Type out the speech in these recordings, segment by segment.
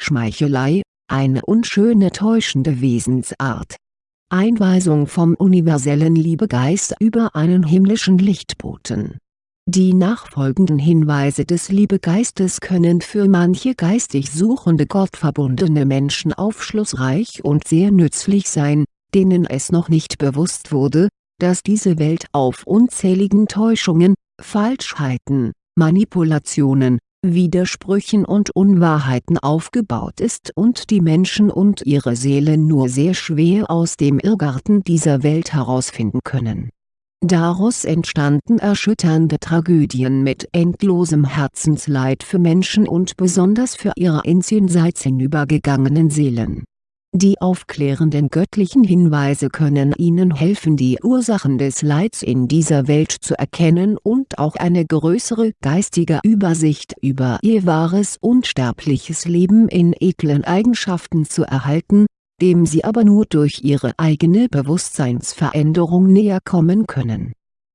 Schmeichelei, eine unschöne täuschende Wesensart. Einweisung vom universellen Liebegeist über einen himmlischen Lichtboten die nachfolgenden Hinweise des Liebegeistes können für manche geistig suchende gottverbundene Menschen aufschlussreich und sehr nützlich sein, denen es noch nicht bewusst wurde, dass diese Welt auf unzähligen Täuschungen, Falschheiten, Manipulationen, Widersprüchen und Unwahrheiten aufgebaut ist und die Menschen und ihre Seelen nur sehr schwer aus dem Irrgarten dieser Welt herausfinden können. Daraus entstanden erschütternde Tragödien mit endlosem Herzensleid für Menschen und besonders für ihre ins Jenseits hinübergegangenen Seelen die aufklärenden göttlichen Hinweise können Ihnen helfen die Ursachen des Leids in dieser Welt zu erkennen und auch eine größere geistige Übersicht über Ihr wahres unsterbliches Leben in edlen Eigenschaften zu erhalten, dem Sie aber nur durch Ihre eigene Bewusstseinsveränderung näher kommen können.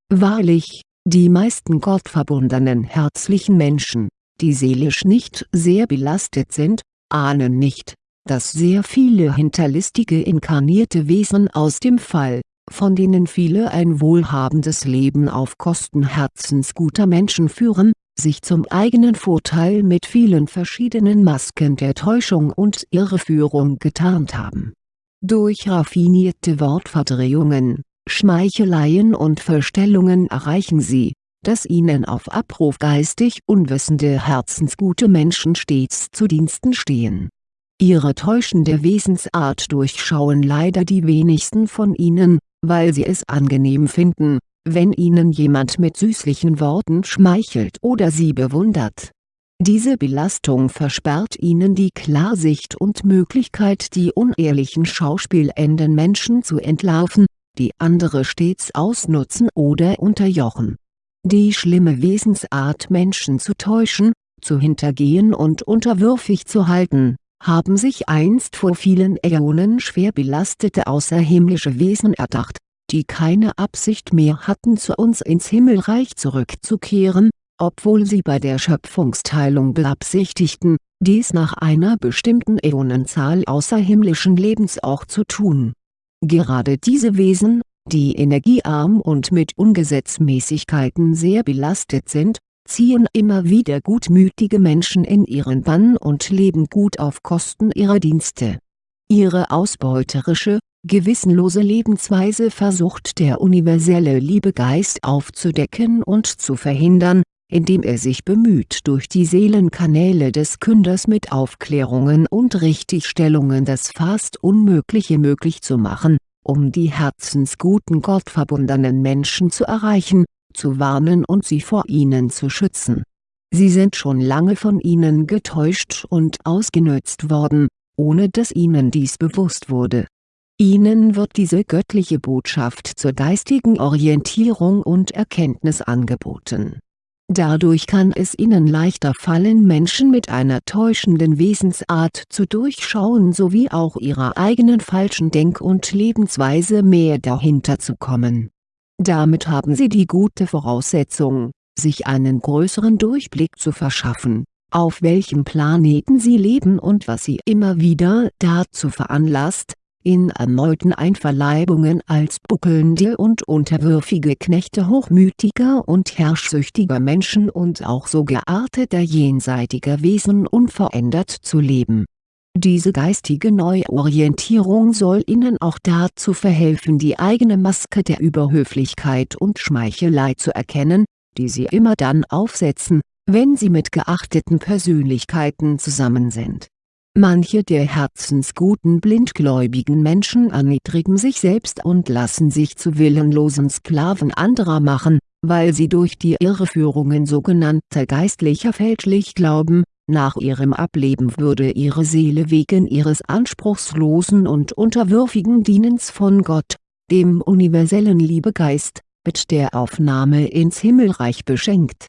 Wahrlich, die meisten gottverbundenen herzlichen Menschen, die seelisch nicht sehr belastet sind, ahnen nicht dass sehr viele hinterlistige inkarnierte Wesen aus dem Fall, von denen viele ein wohlhabendes Leben auf Kosten herzensguter Menschen führen, sich zum eigenen Vorteil mit vielen verschiedenen Masken der Täuschung und Irreführung getarnt haben. Durch raffinierte Wortverdrehungen, Schmeicheleien und Verstellungen erreichen sie, dass ihnen auf Abruf geistig unwissende herzensgute Menschen stets zu Diensten stehen Ihre täuschende Wesensart durchschauen leider die wenigsten von ihnen, weil sie es angenehm finden, wenn ihnen jemand mit süßlichen Worten schmeichelt oder sie bewundert. Diese Belastung versperrt ihnen die Klarsicht und Möglichkeit die unehrlichen schauspielenden Menschen zu entlarven, die andere stets ausnutzen oder unterjochen. Die schlimme Wesensart Menschen zu täuschen, zu hintergehen und unterwürfig zu halten haben sich einst vor vielen Äonen schwer belastete außerhimmlische Wesen erdacht, die keine Absicht mehr hatten zu uns ins Himmelreich zurückzukehren, obwohl sie bei der Schöpfungsteilung beabsichtigten, dies nach einer bestimmten Äonenzahl außerhimmlischen Lebens auch zu tun. Gerade diese Wesen, die energiearm und mit Ungesetzmäßigkeiten sehr belastet sind, ziehen immer wieder gutmütige Menschen in ihren Bann und leben gut auf Kosten ihrer Dienste. Ihre ausbeuterische, gewissenlose Lebensweise versucht der universelle Liebegeist aufzudecken und zu verhindern, indem er sich bemüht durch die Seelenkanäle des Künders mit Aufklärungen und Richtigstellungen das fast Unmögliche möglich zu machen, um die herzensguten gottverbundenen Menschen zu erreichen, zu warnen und sie vor ihnen zu schützen. Sie sind schon lange von ihnen getäuscht und ausgenutzt worden, ohne dass ihnen dies bewusst wurde. Ihnen wird diese göttliche Botschaft zur geistigen Orientierung und Erkenntnis angeboten. Dadurch kann es ihnen leichter fallen Menschen mit einer täuschenden Wesensart zu durchschauen sowie auch ihrer eigenen falschen Denk- und Lebensweise mehr dahinter zu kommen damit haben Sie die gute Voraussetzung, sich einen größeren Durchblick zu verschaffen, auf welchem Planeten Sie leben und was Sie immer wieder dazu veranlasst, in erneuten Einverleibungen als buckelnde und unterwürfige Knechte hochmütiger und herrschsüchtiger Menschen und auch so gearteter jenseitiger Wesen unverändert zu leben diese geistige Neuorientierung soll Ihnen auch dazu verhelfen die eigene Maske der Überhöflichkeit und Schmeichelei zu erkennen, die Sie immer dann aufsetzen, wenn Sie mit geachteten Persönlichkeiten zusammen sind. Manche der herzensguten blindgläubigen Menschen erniedrigen sich selbst und lassen sich zu willenlosen Sklaven anderer machen, weil sie durch die Irreführungen sogenannter Geistlicher fälschlich glauben, nach ihrem Ableben würde ihre Seele wegen ihres anspruchslosen und unterwürfigen Dienens von Gott, dem universellen Liebegeist, mit der Aufnahme ins Himmelreich beschenkt.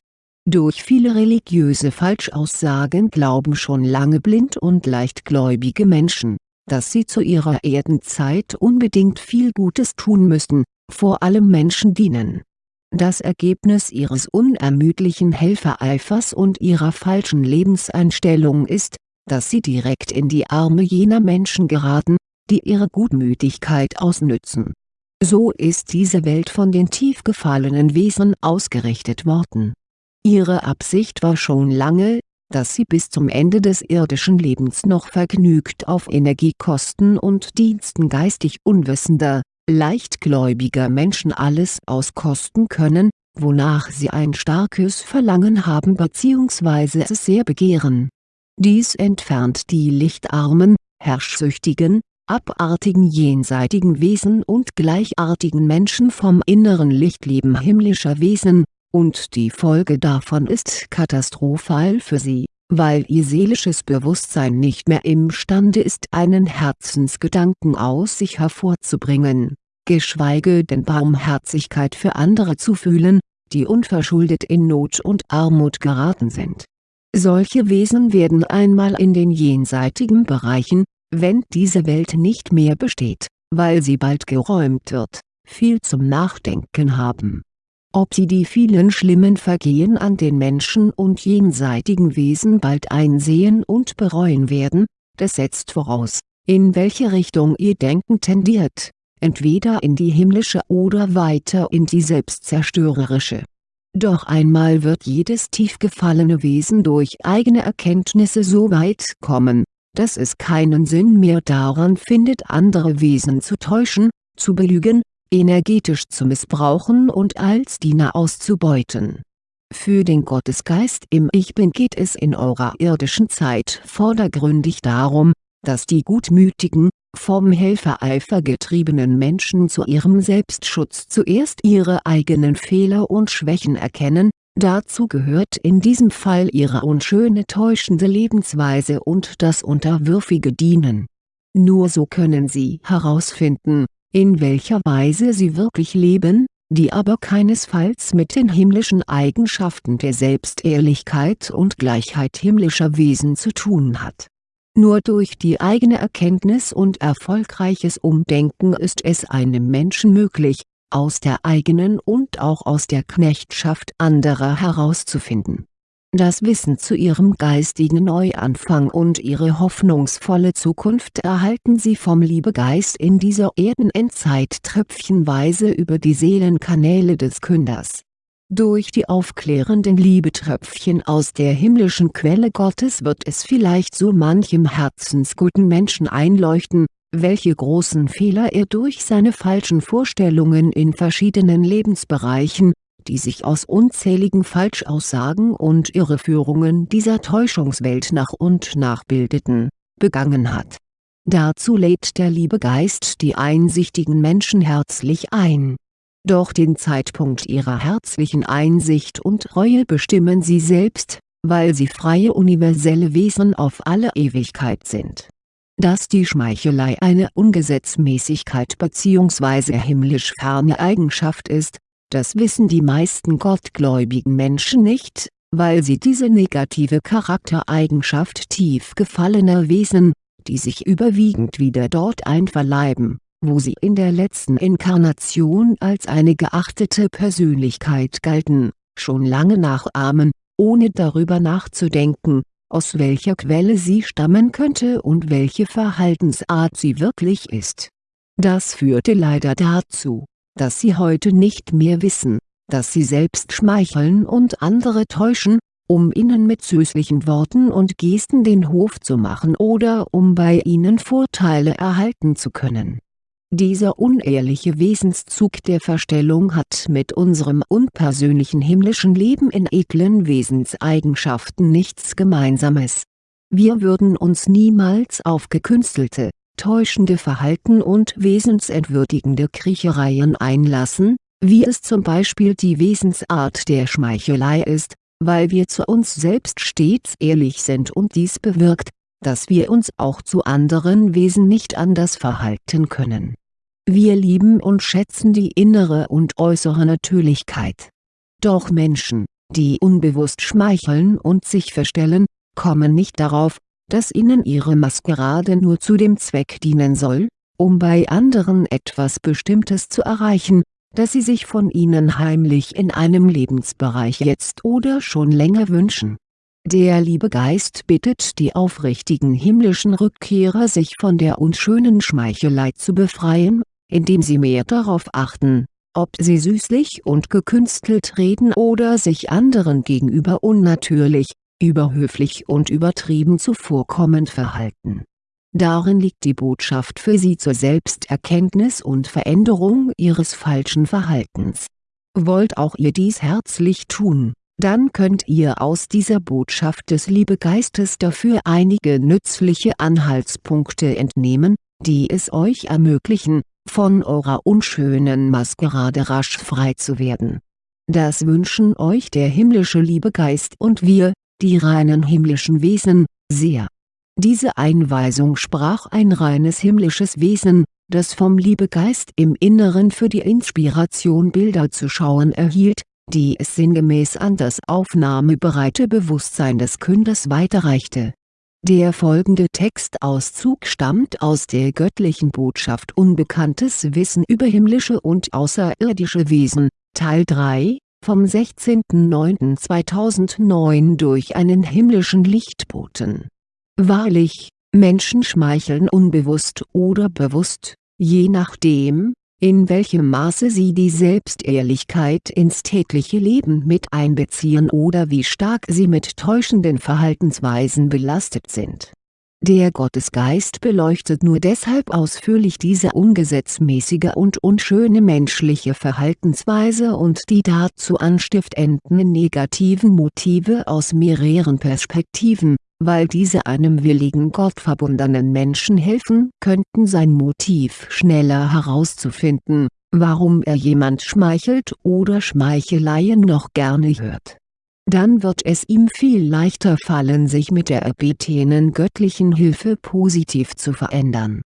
Durch viele religiöse Falschaussagen glauben schon lange blind und leichtgläubige Menschen, dass sie zu ihrer Erdenzeit unbedingt viel Gutes tun müssten, vor allem Menschen dienen das Ergebnis ihres unermüdlichen Helfereifers und ihrer falschen Lebenseinstellung ist, dass sie direkt in die Arme jener Menschen geraten, die ihre Gutmütigkeit ausnützen. So ist diese Welt von den tief gefallenen Wesen ausgerichtet worden. Ihre Absicht war schon lange, dass sie bis zum Ende des irdischen Lebens noch vergnügt auf Energiekosten und Diensten geistig unwissender, leichtgläubiger Menschen alles auskosten können, wonach sie ein starkes Verlangen haben bzw. es sehr begehren. Dies entfernt die lichtarmen, herrschsüchtigen, abartigen jenseitigen Wesen und gleichartigen Menschen vom inneren Lichtleben himmlischer Wesen, und die Folge davon ist katastrophal für sie, weil ihr seelisches Bewusstsein nicht mehr imstande ist einen Herzensgedanken aus sich hervorzubringen, geschweige denn Barmherzigkeit für andere zu fühlen, die unverschuldet in Not und Armut geraten sind. Solche Wesen werden einmal in den jenseitigen Bereichen, wenn diese Welt nicht mehr besteht, weil sie bald geräumt wird, viel zum Nachdenken haben ob sie die vielen schlimmen Vergehen an den Menschen und jenseitigen Wesen bald einsehen und bereuen werden, das setzt voraus, in welche Richtung ihr Denken tendiert, entweder in die himmlische oder weiter in die selbstzerstörerische. Doch einmal wird jedes tief gefallene Wesen durch eigene Erkenntnisse so weit kommen, dass es keinen Sinn mehr daran findet andere Wesen zu täuschen, zu belügen, energetisch zu missbrauchen und als Diener auszubeuten. Für den Gottesgeist im Ich Bin geht es in eurer irdischen Zeit vordergründig darum, dass die gutmütigen, vom Helfereifer getriebenen Menschen zu ihrem Selbstschutz zuerst ihre eigenen Fehler und Schwächen erkennen, dazu gehört in diesem Fall ihre unschöne täuschende Lebensweise und das unterwürfige Dienen. Nur so können sie herausfinden, in welcher Weise sie wirklich leben, die aber keinesfalls mit den himmlischen Eigenschaften der Selbstehrlichkeit und Gleichheit himmlischer Wesen zu tun hat. Nur durch die eigene Erkenntnis und erfolgreiches Umdenken ist es einem Menschen möglich, aus der eigenen und auch aus der Knechtschaft anderer herauszufinden das Wissen zu ihrem geistigen Neuanfang und ihre hoffnungsvolle Zukunft erhalten sie vom Liebegeist in dieser Erdenendzeit tröpfchenweise über die Seelenkanäle des Künders. Durch die aufklärenden Liebetröpfchen aus der himmlischen Quelle Gottes wird es vielleicht so manchem herzensguten Menschen einleuchten, welche großen Fehler er durch seine falschen Vorstellungen in verschiedenen Lebensbereichen, die sich aus unzähligen Falschaussagen und Irreführungen dieser Täuschungswelt nach und nach bildeten, begangen hat. Dazu lädt der liebe Geist die einsichtigen Menschen herzlich ein. Doch den Zeitpunkt ihrer herzlichen Einsicht und Reue bestimmen sie selbst, weil sie freie universelle Wesen auf alle Ewigkeit sind. Dass die Schmeichelei eine Ungesetzmäßigkeit bzw. himmlisch ferne Eigenschaft ist, das wissen die meisten gottgläubigen Menschen nicht, weil sie diese negative Charaktereigenschaft tief gefallener Wesen, die sich überwiegend wieder dort einverleiben, wo sie in der letzten Inkarnation als eine geachtete Persönlichkeit galten, schon lange nachahmen, ohne darüber nachzudenken, aus welcher Quelle sie stammen könnte und welche Verhaltensart sie wirklich ist. Das führte leider dazu dass sie heute nicht mehr wissen, dass sie selbst schmeicheln und andere täuschen, um ihnen mit süßlichen Worten und Gesten den Hof zu machen oder um bei ihnen Vorteile erhalten zu können. Dieser unehrliche Wesenszug der Verstellung hat mit unserem unpersönlichen himmlischen Leben in edlen Wesenseigenschaften nichts Gemeinsames. Wir würden uns niemals auf gekünstelte, täuschende Verhalten und wesensentwürdigende Kriechereien einlassen, wie es zum Beispiel die Wesensart der Schmeichelei ist, weil wir zu uns selbst stets ehrlich sind und dies bewirkt, dass wir uns auch zu anderen Wesen nicht anders verhalten können. Wir lieben und schätzen die innere und äußere Natürlichkeit. Doch Menschen, die unbewusst schmeicheln und sich verstellen, kommen nicht darauf, dass ihnen ihre Maskerade nur zu dem Zweck dienen soll, um bei anderen etwas Bestimmtes zu erreichen, das sie sich von ihnen heimlich in einem Lebensbereich jetzt oder schon länger wünschen. Der Liebegeist bittet die aufrichtigen himmlischen Rückkehrer sich von der unschönen Schmeichelei zu befreien, indem sie mehr darauf achten, ob sie süßlich und gekünstelt reden oder sich anderen gegenüber unnatürlich, überhöflich und übertrieben zuvorkommend verhalten. Darin liegt die Botschaft für sie zur Selbsterkenntnis und Veränderung ihres falschen Verhaltens. Wollt auch ihr dies herzlich tun, dann könnt ihr aus dieser Botschaft des Liebegeistes dafür einige nützliche Anhaltspunkte entnehmen, die es euch ermöglichen, von eurer unschönen Maskerade rasch frei zu werden. Das wünschen euch der himmlische Liebegeist und wir, die reinen himmlischen Wesen, sehr. Diese Einweisung sprach ein reines himmlisches Wesen, das vom Liebegeist im Inneren für die Inspiration Bilder zu schauen erhielt, die es sinngemäß an das aufnahmebereite Bewusstsein des Künders weiterreichte der folgende Textauszug stammt aus der göttlichen Botschaft Unbekanntes Wissen über himmlische und außerirdische Wesen, Teil 3, vom 16.09.2009 durch einen himmlischen Lichtboten. Wahrlich, Menschen schmeicheln unbewusst oder bewusst, je nachdem, in welchem Maße sie die Selbstehrlichkeit ins tägliche Leben mit einbeziehen oder wie stark sie mit täuschenden Verhaltensweisen belastet sind. Der Gottesgeist beleuchtet nur deshalb ausführlich diese ungesetzmäßige und unschöne menschliche Verhaltensweise und die dazu anstiftenden negativen Motive aus mehreren Perspektiven weil diese einem willigen gottverbundenen Menschen helfen könnten sein Motiv schneller herauszufinden, warum er jemand schmeichelt oder Schmeicheleien noch gerne hört. Dann wird es ihm viel leichter fallen sich mit der erbetenen göttlichen Hilfe positiv zu verändern.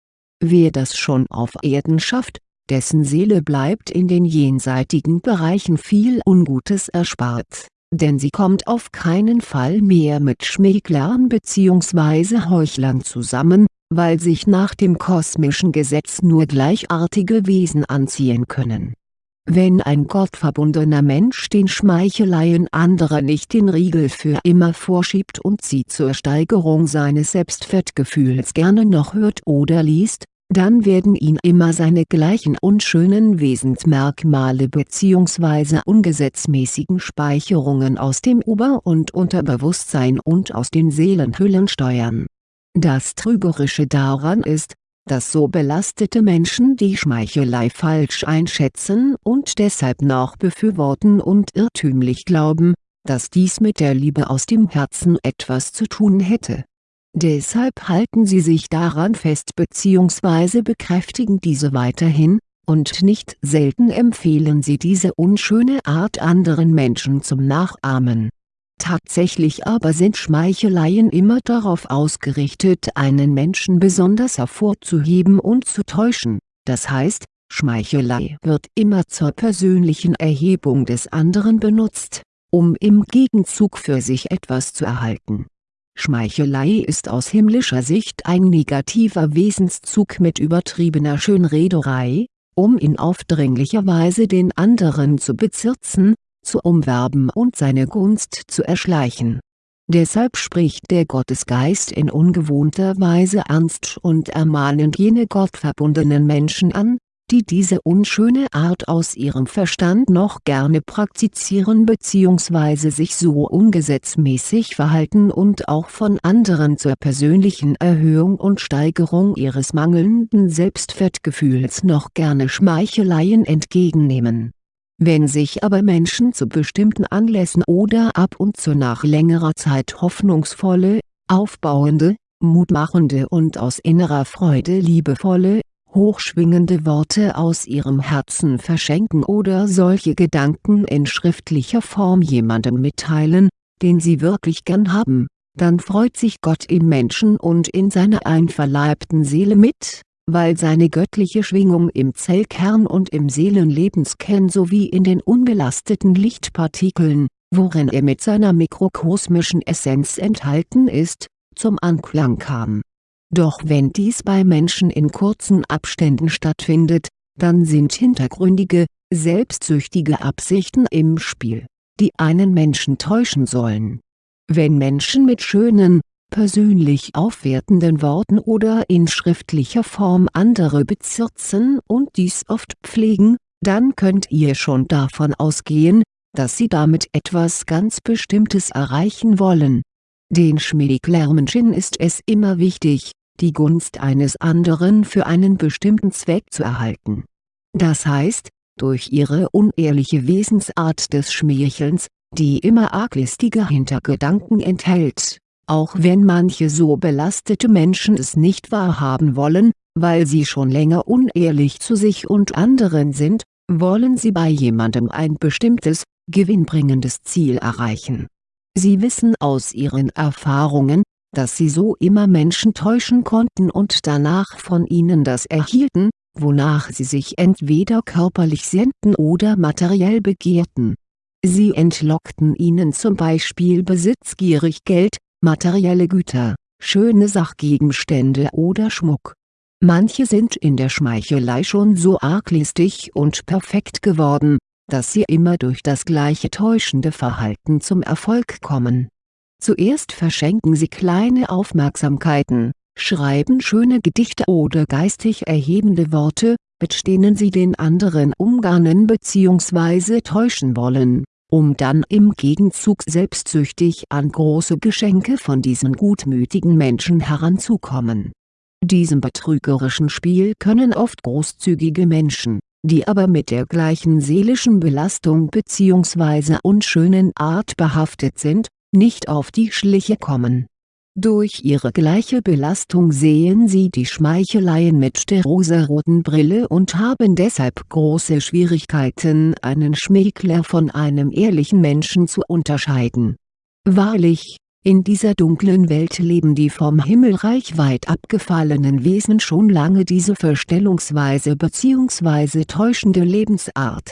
Wer das schon auf Erden schafft, dessen Seele bleibt in den jenseitigen Bereichen viel Ungutes erspart denn sie kommt auf keinen Fall mehr mit Schmäglern bzw. Heuchlern zusammen, weil sich nach dem kosmischen Gesetz nur gleichartige Wesen anziehen können. Wenn ein gottverbundener Mensch den Schmeicheleien anderer nicht den Riegel für immer vorschiebt und sie zur Steigerung seines Selbstwertgefühls gerne noch hört oder liest, dann werden ihn immer seine gleichen unschönen Wesensmerkmale bzw. ungesetzmäßigen Speicherungen aus dem Ober- und Unterbewusstsein und aus den Seelenhüllen steuern. Das Trügerische daran ist, dass so belastete Menschen die Schmeichelei falsch einschätzen und deshalb noch befürworten und irrtümlich glauben, dass dies mit der Liebe aus dem Herzen etwas zu tun hätte Deshalb halten sie sich daran fest bzw. bekräftigen diese weiterhin, und nicht selten empfehlen sie diese unschöne Art anderen Menschen zum Nachahmen. Tatsächlich aber sind Schmeicheleien immer darauf ausgerichtet einen Menschen besonders hervorzuheben und zu täuschen, das heißt, Schmeichelei wird immer zur persönlichen Erhebung des anderen benutzt, um im Gegenzug für sich etwas zu erhalten. Schmeichelei ist aus himmlischer Sicht ein negativer Wesenszug mit übertriebener Schönrederei, um in aufdringlicher Weise den anderen zu bezirzen, zu umwerben und seine Gunst zu erschleichen. Deshalb spricht der Gottesgeist in ungewohnter Weise ernst und ermahnend jene gottverbundenen Menschen an, die diese unschöne Art aus ihrem Verstand noch gerne praktizieren bzw. sich so ungesetzmäßig verhalten und auch von anderen zur persönlichen Erhöhung und Steigerung ihres mangelnden Selbstwertgefühls noch gerne Schmeicheleien entgegennehmen. Wenn sich aber Menschen zu bestimmten Anlässen oder ab und zu nach längerer Zeit hoffnungsvolle, aufbauende, mutmachende und aus innerer Freude liebevolle, hochschwingende Worte aus ihrem Herzen verschenken oder solche Gedanken in schriftlicher Form jemandem mitteilen, den sie wirklich gern haben, dann freut sich Gott im Menschen und in seiner einverleibten Seele mit, weil seine göttliche Schwingung im Zellkern und im Seelenlebenskern sowie in den unbelasteten Lichtpartikeln, worin er mit seiner mikrokosmischen Essenz enthalten ist, zum Anklang kam doch wenn dies bei Menschen in kurzen Abständen stattfindet, dann sind hintergründige, selbstsüchtige Absichten im Spiel, die einen Menschen täuschen sollen. Wenn Menschen mit schönen, persönlich aufwertenden Worten oder in schriftlicher Form andere bezirzen und dies oft pflegen, dann könnt ihr schon davon ausgehen, dass sie damit etwas ganz Bestimmtes erreichen wollen. Den Schmieglermenschen ist es immer wichtig, die Gunst eines anderen für einen bestimmten Zweck zu erhalten. Das heißt, durch ihre unehrliche Wesensart des Schmeichelns, die immer arglistige Hintergedanken enthält, auch wenn manche so belastete Menschen es nicht wahrhaben wollen, weil sie schon länger unehrlich zu sich und anderen sind, wollen sie bei jemandem ein bestimmtes, gewinnbringendes Ziel erreichen. Sie wissen aus ihren Erfahrungen, dass sie so immer Menschen täuschen konnten und danach von ihnen das erhielten, wonach sie sich entweder körperlich sehnten oder materiell begehrten. Sie entlockten ihnen zum Beispiel besitzgierig Geld, materielle Güter, schöne Sachgegenstände oder Schmuck. Manche sind in der Schmeichelei schon so arglistig und perfekt geworden, dass sie immer durch das gleiche täuschende Verhalten zum Erfolg kommen. Zuerst verschenken sie kleine Aufmerksamkeiten, schreiben schöne Gedichte oder geistig erhebende Worte, mit denen sie den anderen umgarnen bzw. täuschen wollen, um dann im Gegenzug selbstsüchtig an große Geschenke von diesen gutmütigen Menschen heranzukommen. Diesem betrügerischen Spiel können oft großzügige Menschen, die aber mit der gleichen seelischen Belastung bzw. unschönen Art behaftet sind, nicht auf die Schliche kommen durch ihre gleiche Belastung sehen sie die Schmeicheleien mit der rosaroten Brille und haben deshalb große Schwierigkeiten einen Schmäkler von einem ehrlichen Menschen zu unterscheiden. Wahrlich, in dieser dunklen Welt leben die vom Himmelreich weit abgefallenen Wesen schon lange diese Verstellungsweise bzw. täuschende Lebensart.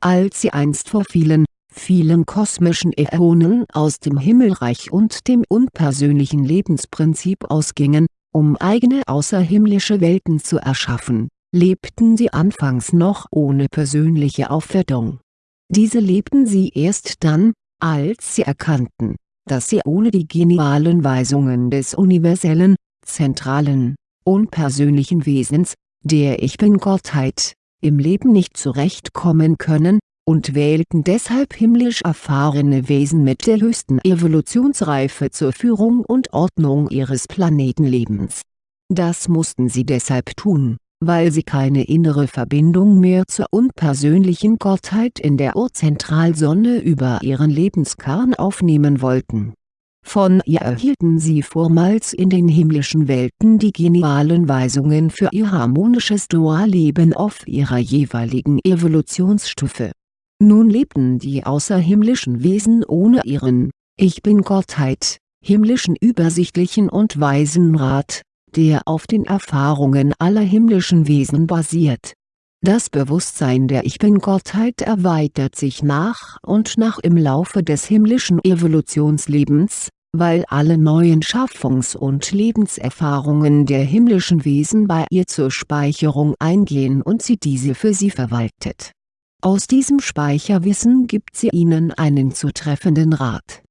Als sie einst vor vielen, vielen kosmischen Äonen aus dem Himmelreich und dem unpersönlichen Lebensprinzip ausgingen, um eigene außerhimmlische Welten zu erschaffen, lebten sie anfangs noch ohne persönliche Aufwertung. Diese lebten sie erst dann, als sie erkannten, dass sie ohne die genialen Weisungen des universellen, zentralen, unpersönlichen Wesens, der Ich Bin-Gottheit, im Leben nicht zurechtkommen können und wählten deshalb himmlisch erfahrene Wesen mit der höchsten Evolutionsreife zur Führung und Ordnung ihres Planetenlebens. Das mussten sie deshalb tun, weil sie keine innere Verbindung mehr zur unpersönlichen Gottheit in der Urzentralsonne über ihren Lebenskern aufnehmen wollten. Von ihr erhielten sie vormals in den himmlischen Welten die genialen Weisungen für ihr harmonisches Dualleben auf ihrer jeweiligen Evolutionsstufe nun lebten die außerhimmlischen Wesen ohne ihren „ Ich Bin-Gottheit “, himmlischen übersichtlichen und weisen Rat, der auf den Erfahrungen aller himmlischen Wesen basiert. Das Bewusstsein der Ich Bin-Gottheit erweitert sich nach und nach im Laufe des himmlischen Evolutionslebens, weil alle neuen Schaffungs- und Lebenserfahrungen der himmlischen Wesen bei ihr zur Speicherung eingehen und sie diese für sie verwaltet aus diesem Speicherwissen gibt sie ihnen einen zutreffenden Rat.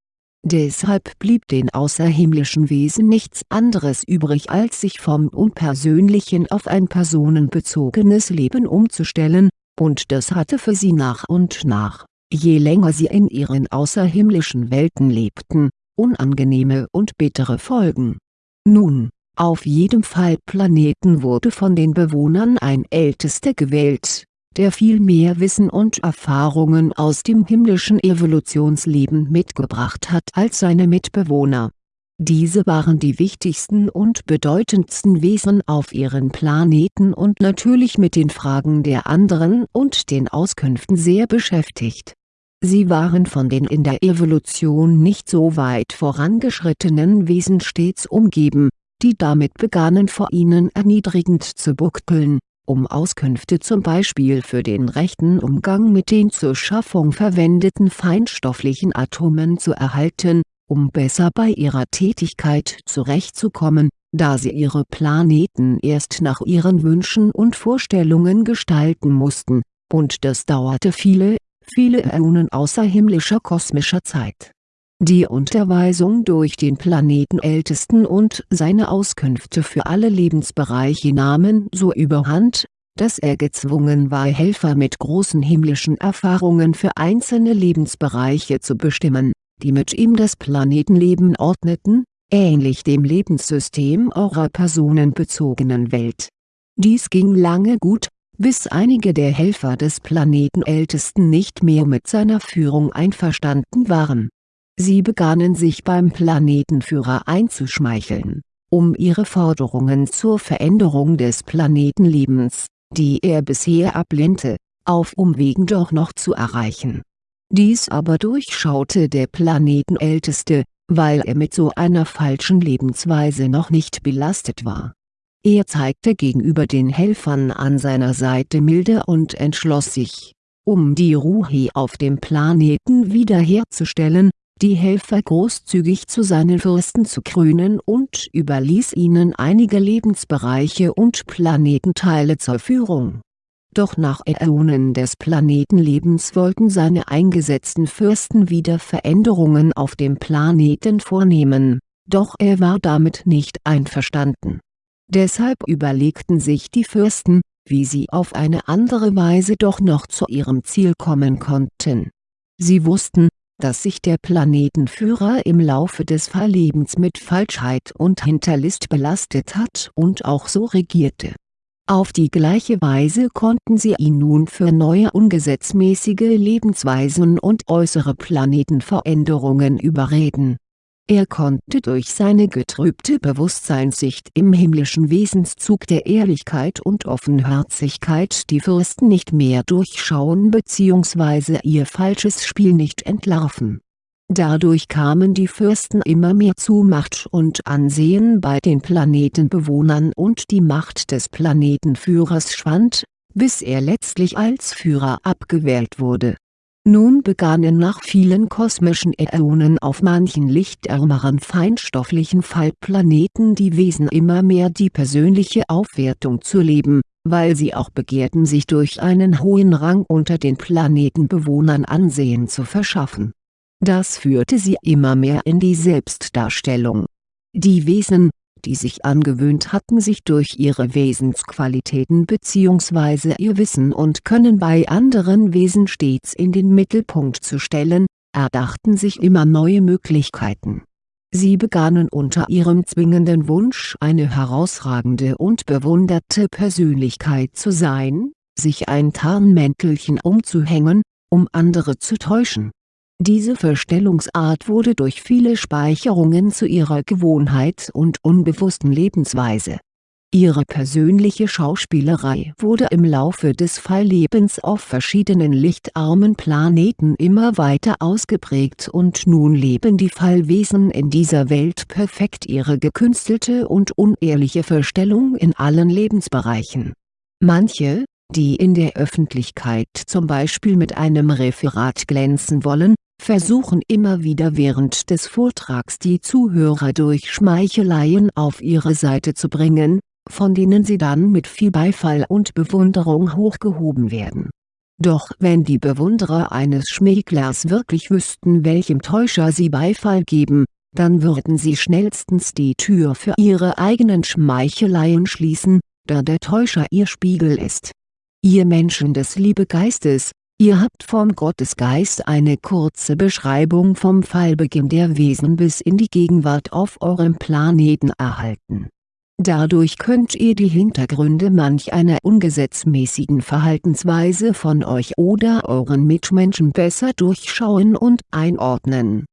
Deshalb blieb den außerhimmlischen Wesen nichts anderes übrig als sich vom unpersönlichen auf ein personenbezogenes Leben umzustellen, und das hatte für sie nach und nach, je länger sie in ihren außerhimmlischen Welten lebten, unangenehme und bittere Folgen. Nun, auf jedem Fallplaneten wurde von den Bewohnern ein Ältester gewählt der viel mehr Wissen und Erfahrungen aus dem himmlischen Evolutionsleben mitgebracht hat als seine Mitbewohner. Diese waren die wichtigsten und bedeutendsten Wesen auf ihren Planeten und natürlich mit den Fragen der anderen und den Auskünften sehr beschäftigt. Sie waren von den in der Evolution nicht so weit vorangeschrittenen Wesen stets umgeben, die damit begannen vor ihnen erniedrigend zu buckeln um Auskünfte zum Beispiel für den rechten Umgang mit den zur Schaffung verwendeten feinstofflichen Atomen zu erhalten, um besser bei ihrer Tätigkeit zurechtzukommen, da sie ihre Planeten erst nach ihren Wünschen und Vorstellungen gestalten mussten, und das dauerte viele, viele Äonen außerhimmlischer kosmischer Zeit Die Unterweisung durch den Planetenältesten und seine Auskünfte für alle Lebensbereiche nahmen so überhand, dass er gezwungen war Helfer mit großen himmlischen Erfahrungen für einzelne Lebensbereiche zu bestimmen, die mit ihm das Planetenleben ordneten, ähnlich dem Lebenssystem eurer personenbezogenen Welt. Dies ging lange gut, bis einige der Helfer des Planetenältesten nicht mehr mit seiner Führung einverstanden waren. Sie begannen sich beim Planetenführer einzuschmeicheln, um ihre Forderungen zur Veränderung des Planetenlebens die er bisher ablehnte, auf Umwegen doch noch zu erreichen. Dies aber durchschaute der Planetenälteste, weil er mit so einer falschen Lebensweise noch nicht belastet war. Er zeigte gegenüber den Helfern an seiner Seite Milde und entschloss sich, um die Ruhe auf dem Planeten wiederherzustellen, die Helfer großzügig zu seinen Fürsten zu krönen und überließ ihnen einige Lebensbereiche und Planetenteile zur Führung. Doch nach Äonen des Planetenlebens wollten seine eingesetzten Fürsten wieder Veränderungen auf dem Planeten vornehmen, doch er war damit nicht einverstanden. Deshalb überlegten sich die Fürsten, wie sie auf eine andere Weise doch noch zu ihrem Ziel kommen konnten. Sie wussten, dass sich der Planetenführer im Laufe des Verlebens mit Falschheit und Hinterlist belastet hat und auch so regierte. Auf die gleiche Weise konnten sie ihn nun für neue ungesetzmäßige Lebensweisen und äußere Planetenveränderungen überreden er konnte durch seine getrübte Bewusstseinssicht im himmlischen Wesenszug der Ehrlichkeit und Offenherzigkeit die Fürsten nicht mehr durchschauen bzw. ihr falsches Spiel nicht entlarven. Dadurch kamen die Fürsten immer mehr zu Macht und Ansehen bei den Planetenbewohnern und die Macht des Planetenführers schwand, bis er letztlich als Führer abgewählt wurde nun begannen nach vielen kosmischen Äonen auf manchen lichtärmeren feinstofflichen Fallplaneten die Wesen immer mehr die persönliche Aufwertung zu leben, weil sie auch begehrten sich durch einen hohen Rang unter den Planetenbewohnern Ansehen zu verschaffen. Das führte sie immer mehr in die Selbstdarstellung. Die Wesen, die sich angewöhnt hatten sich durch ihre Wesensqualitäten bzw. ihr Wissen und Können bei anderen Wesen stets in den Mittelpunkt zu stellen, erdachten sich immer neue Möglichkeiten. Sie begannen unter ihrem zwingenden Wunsch eine herausragende und bewunderte Persönlichkeit zu sein, sich ein Tarnmäntelchen umzuhängen, um andere zu täuschen diese Verstellungsart wurde durch viele Speicherungen zu ihrer Gewohnheit und unbewussten Lebensweise. Ihre persönliche Schauspielerei wurde im Laufe des Falllebens auf verschiedenen lichtarmen Planeten immer weiter ausgeprägt und nun leben die Fallwesen in dieser Welt perfekt ihre gekünstelte und unehrliche Verstellung in allen Lebensbereichen. Manche, die in der Öffentlichkeit zum Beispiel mit einem Referat glänzen wollen, versuchen immer wieder während des Vortrags die Zuhörer durch Schmeicheleien auf ihre Seite zu bringen, von denen sie dann mit viel Beifall und Bewunderung hochgehoben werden. Doch wenn die Bewunderer eines Schmäglers wirklich wüssten welchem Täuscher sie Beifall geben, dann würden sie schnellstens die Tür für ihre eigenen Schmeicheleien schließen, da der Täuscher ihr Spiegel ist. Ihr Menschen des Liebegeistes, Ihr habt vom Gottesgeist eine kurze Beschreibung vom Fallbeginn der Wesen bis in die Gegenwart auf eurem Planeten erhalten. Dadurch könnt ihr die Hintergründe manch einer ungesetzmäßigen Verhaltensweise von euch oder euren Mitmenschen besser durchschauen und einordnen.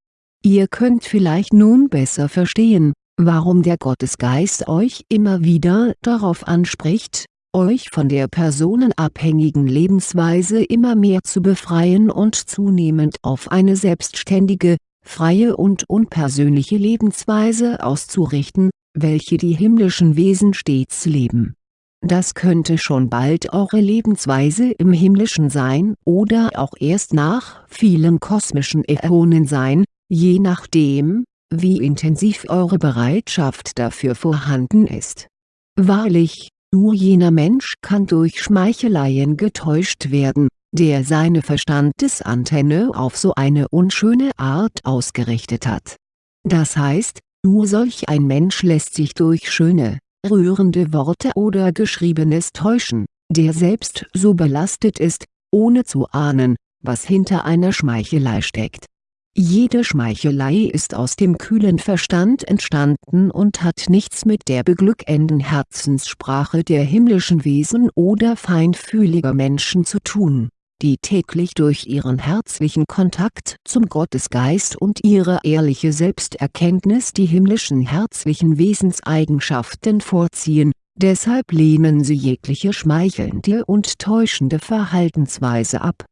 Ihr könnt vielleicht nun besser verstehen, warum der Gottesgeist euch immer wieder darauf anspricht, euch von der personenabhängigen Lebensweise immer mehr zu befreien und zunehmend auf eine selbstständige, freie und unpersönliche Lebensweise auszurichten, welche die himmlischen Wesen stets leben. Das könnte schon bald eure Lebensweise im Himmlischen sein oder auch erst nach vielen kosmischen Äonen sein, je nachdem, wie intensiv eure Bereitschaft dafür vorhanden ist. Wahrlich, nur jener Mensch kann durch Schmeicheleien getäuscht werden, der seine Verstandesantenne auf so eine unschöne Art ausgerichtet hat. Das heißt, nur solch ein Mensch lässt sich durch schöne, rührende Worte oder Geschriebenes täuschen, der selbst so belastet ist, ohne zu ahnen, was hinter einer Schmeichelei steckt. Jede Schmeichelei ist aus dem kühlen Verstand entstanden und hat nichts mit der beglückenden Herzenssprache der himmlischen Wesen oder feinfühliger Menschen zu tun, die täglich durch ihren herzlichen Kontakt zum Gottesgeist und ihre ehrliche Selbsterkenntnis die himmlischen herzlichen Wesenseigenschaften vorziehen, deshalb lehnen sie jegliche schmeichelnde und täuschende Verhaltensweise ab.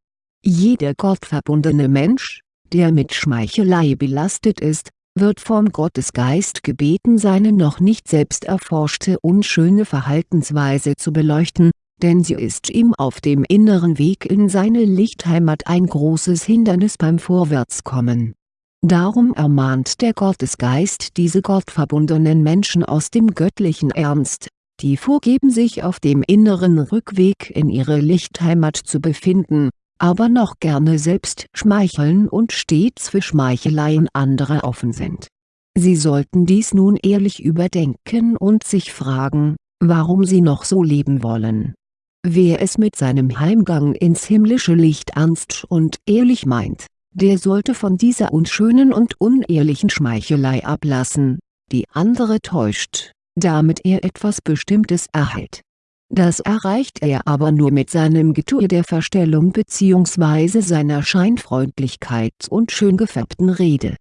Jeder gottverbundene Mensch der mit Schmeichelei belastet ist, wird vom Gottesgeist gebeten seine noch nicht selbst erforschte unschöne Verhaltensweise zu beleuchten, denn sie ist ihm auf dem inneren Weg in seine Lichtheimat ein großes Hindernis beim Vorwärtskommen. Darum ermahnt der Gottesgeist diese gottverbundenen Menschen aus dem göttlichen Ernst, die vorgeben sich auf dem inneren Rückweg in ihre Lichtheimat zu befinden, aber noch gerne selbst schmeicheln und stets für Schmeicheleien anderer offen sind. Sie sollten dies nun ehrlich überdenken und sich fragen, warum sie noch so leben wollen. Wer es mit seinem Heimgang ins himmlische Licht ernst und ehrlich meint, der sollte von dieser unschönen und unehrlichen Schmeichelei ablassen, die andere täuscht, damit er etwas Bestimmtes erhält das erreicht er aber nur mit seinem Getue der Verstellung bzw. seiner Scheinfreundlichkeit und schön gefärbten Rede.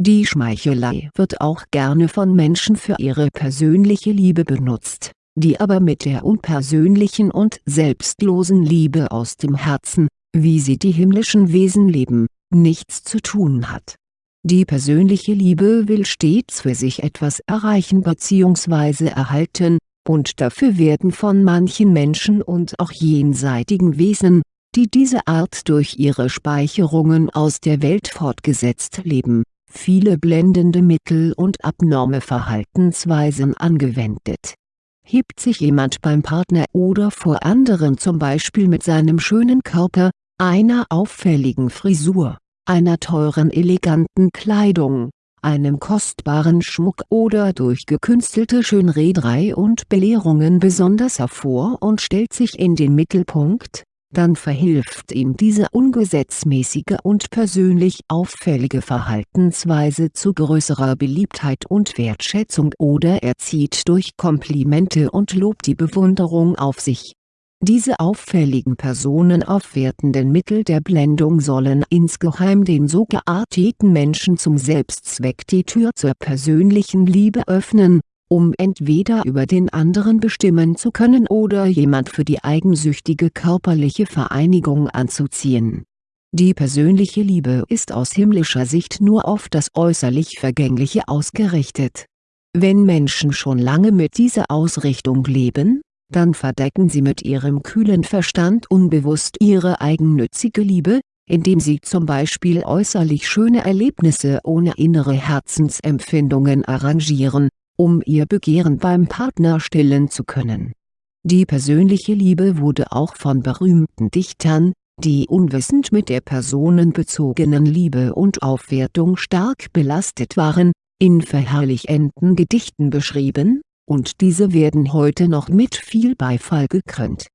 Die Schmeichelei wird auch gerne von Menschen für ihre persönliche Liebe benutzt, die aber mit der unpersönlichen und selbstlosen Liebe aus dem Herzen, wie sie die himmlischen Wesen leben, nichts zu tun hat. Die persönliche Liebe will stets für sich etwas erreichen bzw. erhalten, und dafür werden von manchen Menschen und auch jenseitigen Wesen, die diese Art durch ihre Speicherungen aus der Welt fortgesetzt leben, viele blendende Mittel und abnorme Verhaltensweisen angewendet. Hebt sich jemand beim Partner oder vor anderen zum Beispiel mit seinem schönen Körper, einer auffälligen Frisur, einer teuren eleganten Kleidung, einem kostbaren Schmuck oder durch gekünstelte Schönrederei und Belehrungen besonders hervor und stellt sich in den Mittelpunkt, dann verhilft ihm diese ungesetzmäßige und persönlich auffällige Verhaltensweise zu größerer Beliebtheit und Wertschätzung oder er zieht durch Komplimente und Lob die Bewunderung auf sich diese auffälligen personenaufwertenden Mittel der Blendung sollen insgeheim den so gearteten Menschen zum Selbstzweck die Tür zur persönlichen Liebe öffnen, um entweder über den anderen bestimmen zu können oder jemand für die eigensüchtige körperliche Vereinigung anzuziehen. Die persönliche Liebe ist aus himmlischer Sicht nur auf das äußerlich Vergängliche ausgerichtet. Wenn Menschen schon lange mit dieser Ausrichtung leben dann verdecken sie mit ihrem kühlen Verstand unbewusst ihre eigennützige Liebe, indem sie zum Beispiel äußerlich schöne Erlebnisse ohne innere Herzensempfindungen arrangieren, um ihr Begehren beim Partner stillen zu können. Die persönliche Liebe wurde auch von berühmten Dichtern, die unwissend mit der personenbezogenen Liebe und Aufwertung stark belastet waren, in verherrlichenden Gedichten beschrieben, und diese werden heute noch mit viel Beifall gekrönt.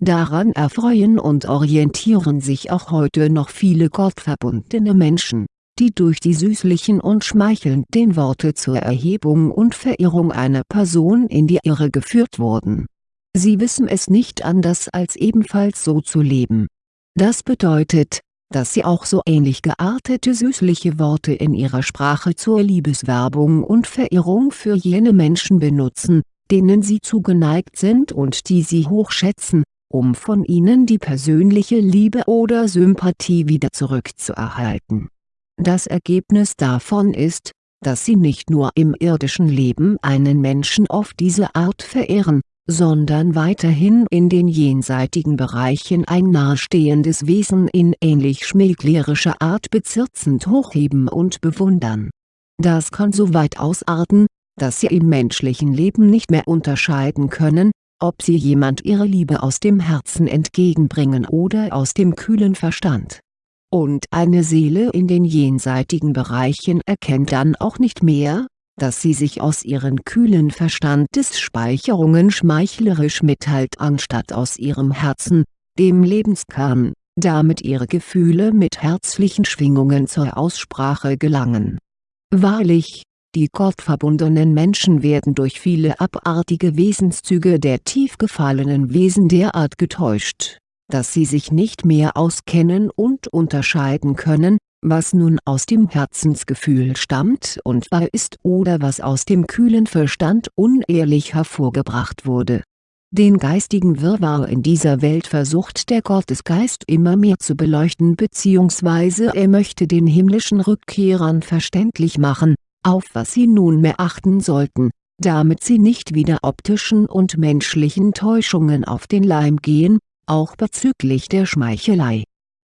Daran erfreuen und orientieren sich auch heute noch viele gottverbundene Menschen, die durch die süßlichen und schmeichelnden Worte zur Erhebung und Verehrung einer Person in die Irre geführt wurden. Sie wissen es nicht anders als ebenfalls so zu leben. Das bedeutet, dass sie auch so ähnlich geartete süßliche Worte in ihrer Sprache zur Liebeswerbung und Verehrung für jene Menschen benutzen, denen sie zugeneigt sind und die sie hochschätzen, um von ihnen die persönliche Liebe oder Sympathie wieder zurückzuerhalten. Das Ergebnis davon ist, dass sie nicht nur im irdischen Leben einen Menschen auf diese Art verehren, sondern weiterhin in den jenseitigen Bereichen ein nahestehendes Wesen in ähnlich schmähglerischer Art bezirzend hochheben und bewundern. Das kann so weit ausarten, dass sie im menschlichen Leben nicht mehr unterscheiden können, ob sie jemand ihre Liebe aus dem Herzen entgegenbringen oder aus dem kühlen Verstand. Und eine Seele in den jenseitigen Bereichen erkennt dann auch nicht mehr, dass sie sich aus ihren kühlen Verstandesspeicherungen schmeichlerisch mitteilt anstatt aus ihrem Herzen, dem Lebenskern, damit ihre Gefühle mit herzlichen Schwingungen zur Aussprache gelangen. Wahrlich, die gottverbundenen Menschen werden durch viele abartige Wesenszüge der tief gefallenen Wesen derart getäuscht, dass sie sich nicht mehr auskennen und unterscheiden können, was nun aus dem Herzensgefühl stammt und wahr ist oder was aus dem kühlen Verstand unehrlich hervorgebracht wurde. Den geistigen Wirrwarr in dieser Welt versucht der Gottesgeist immer mehr zu beleuchten bzw. er möchte den himmlischen Rückkehrern verständlich machen, auf was sie nunmehr achten sollten, damit sie nicht wieder optischen und menschlichen Täuschungen auf den Leim gehen, auch bezüglich der Schmeichelei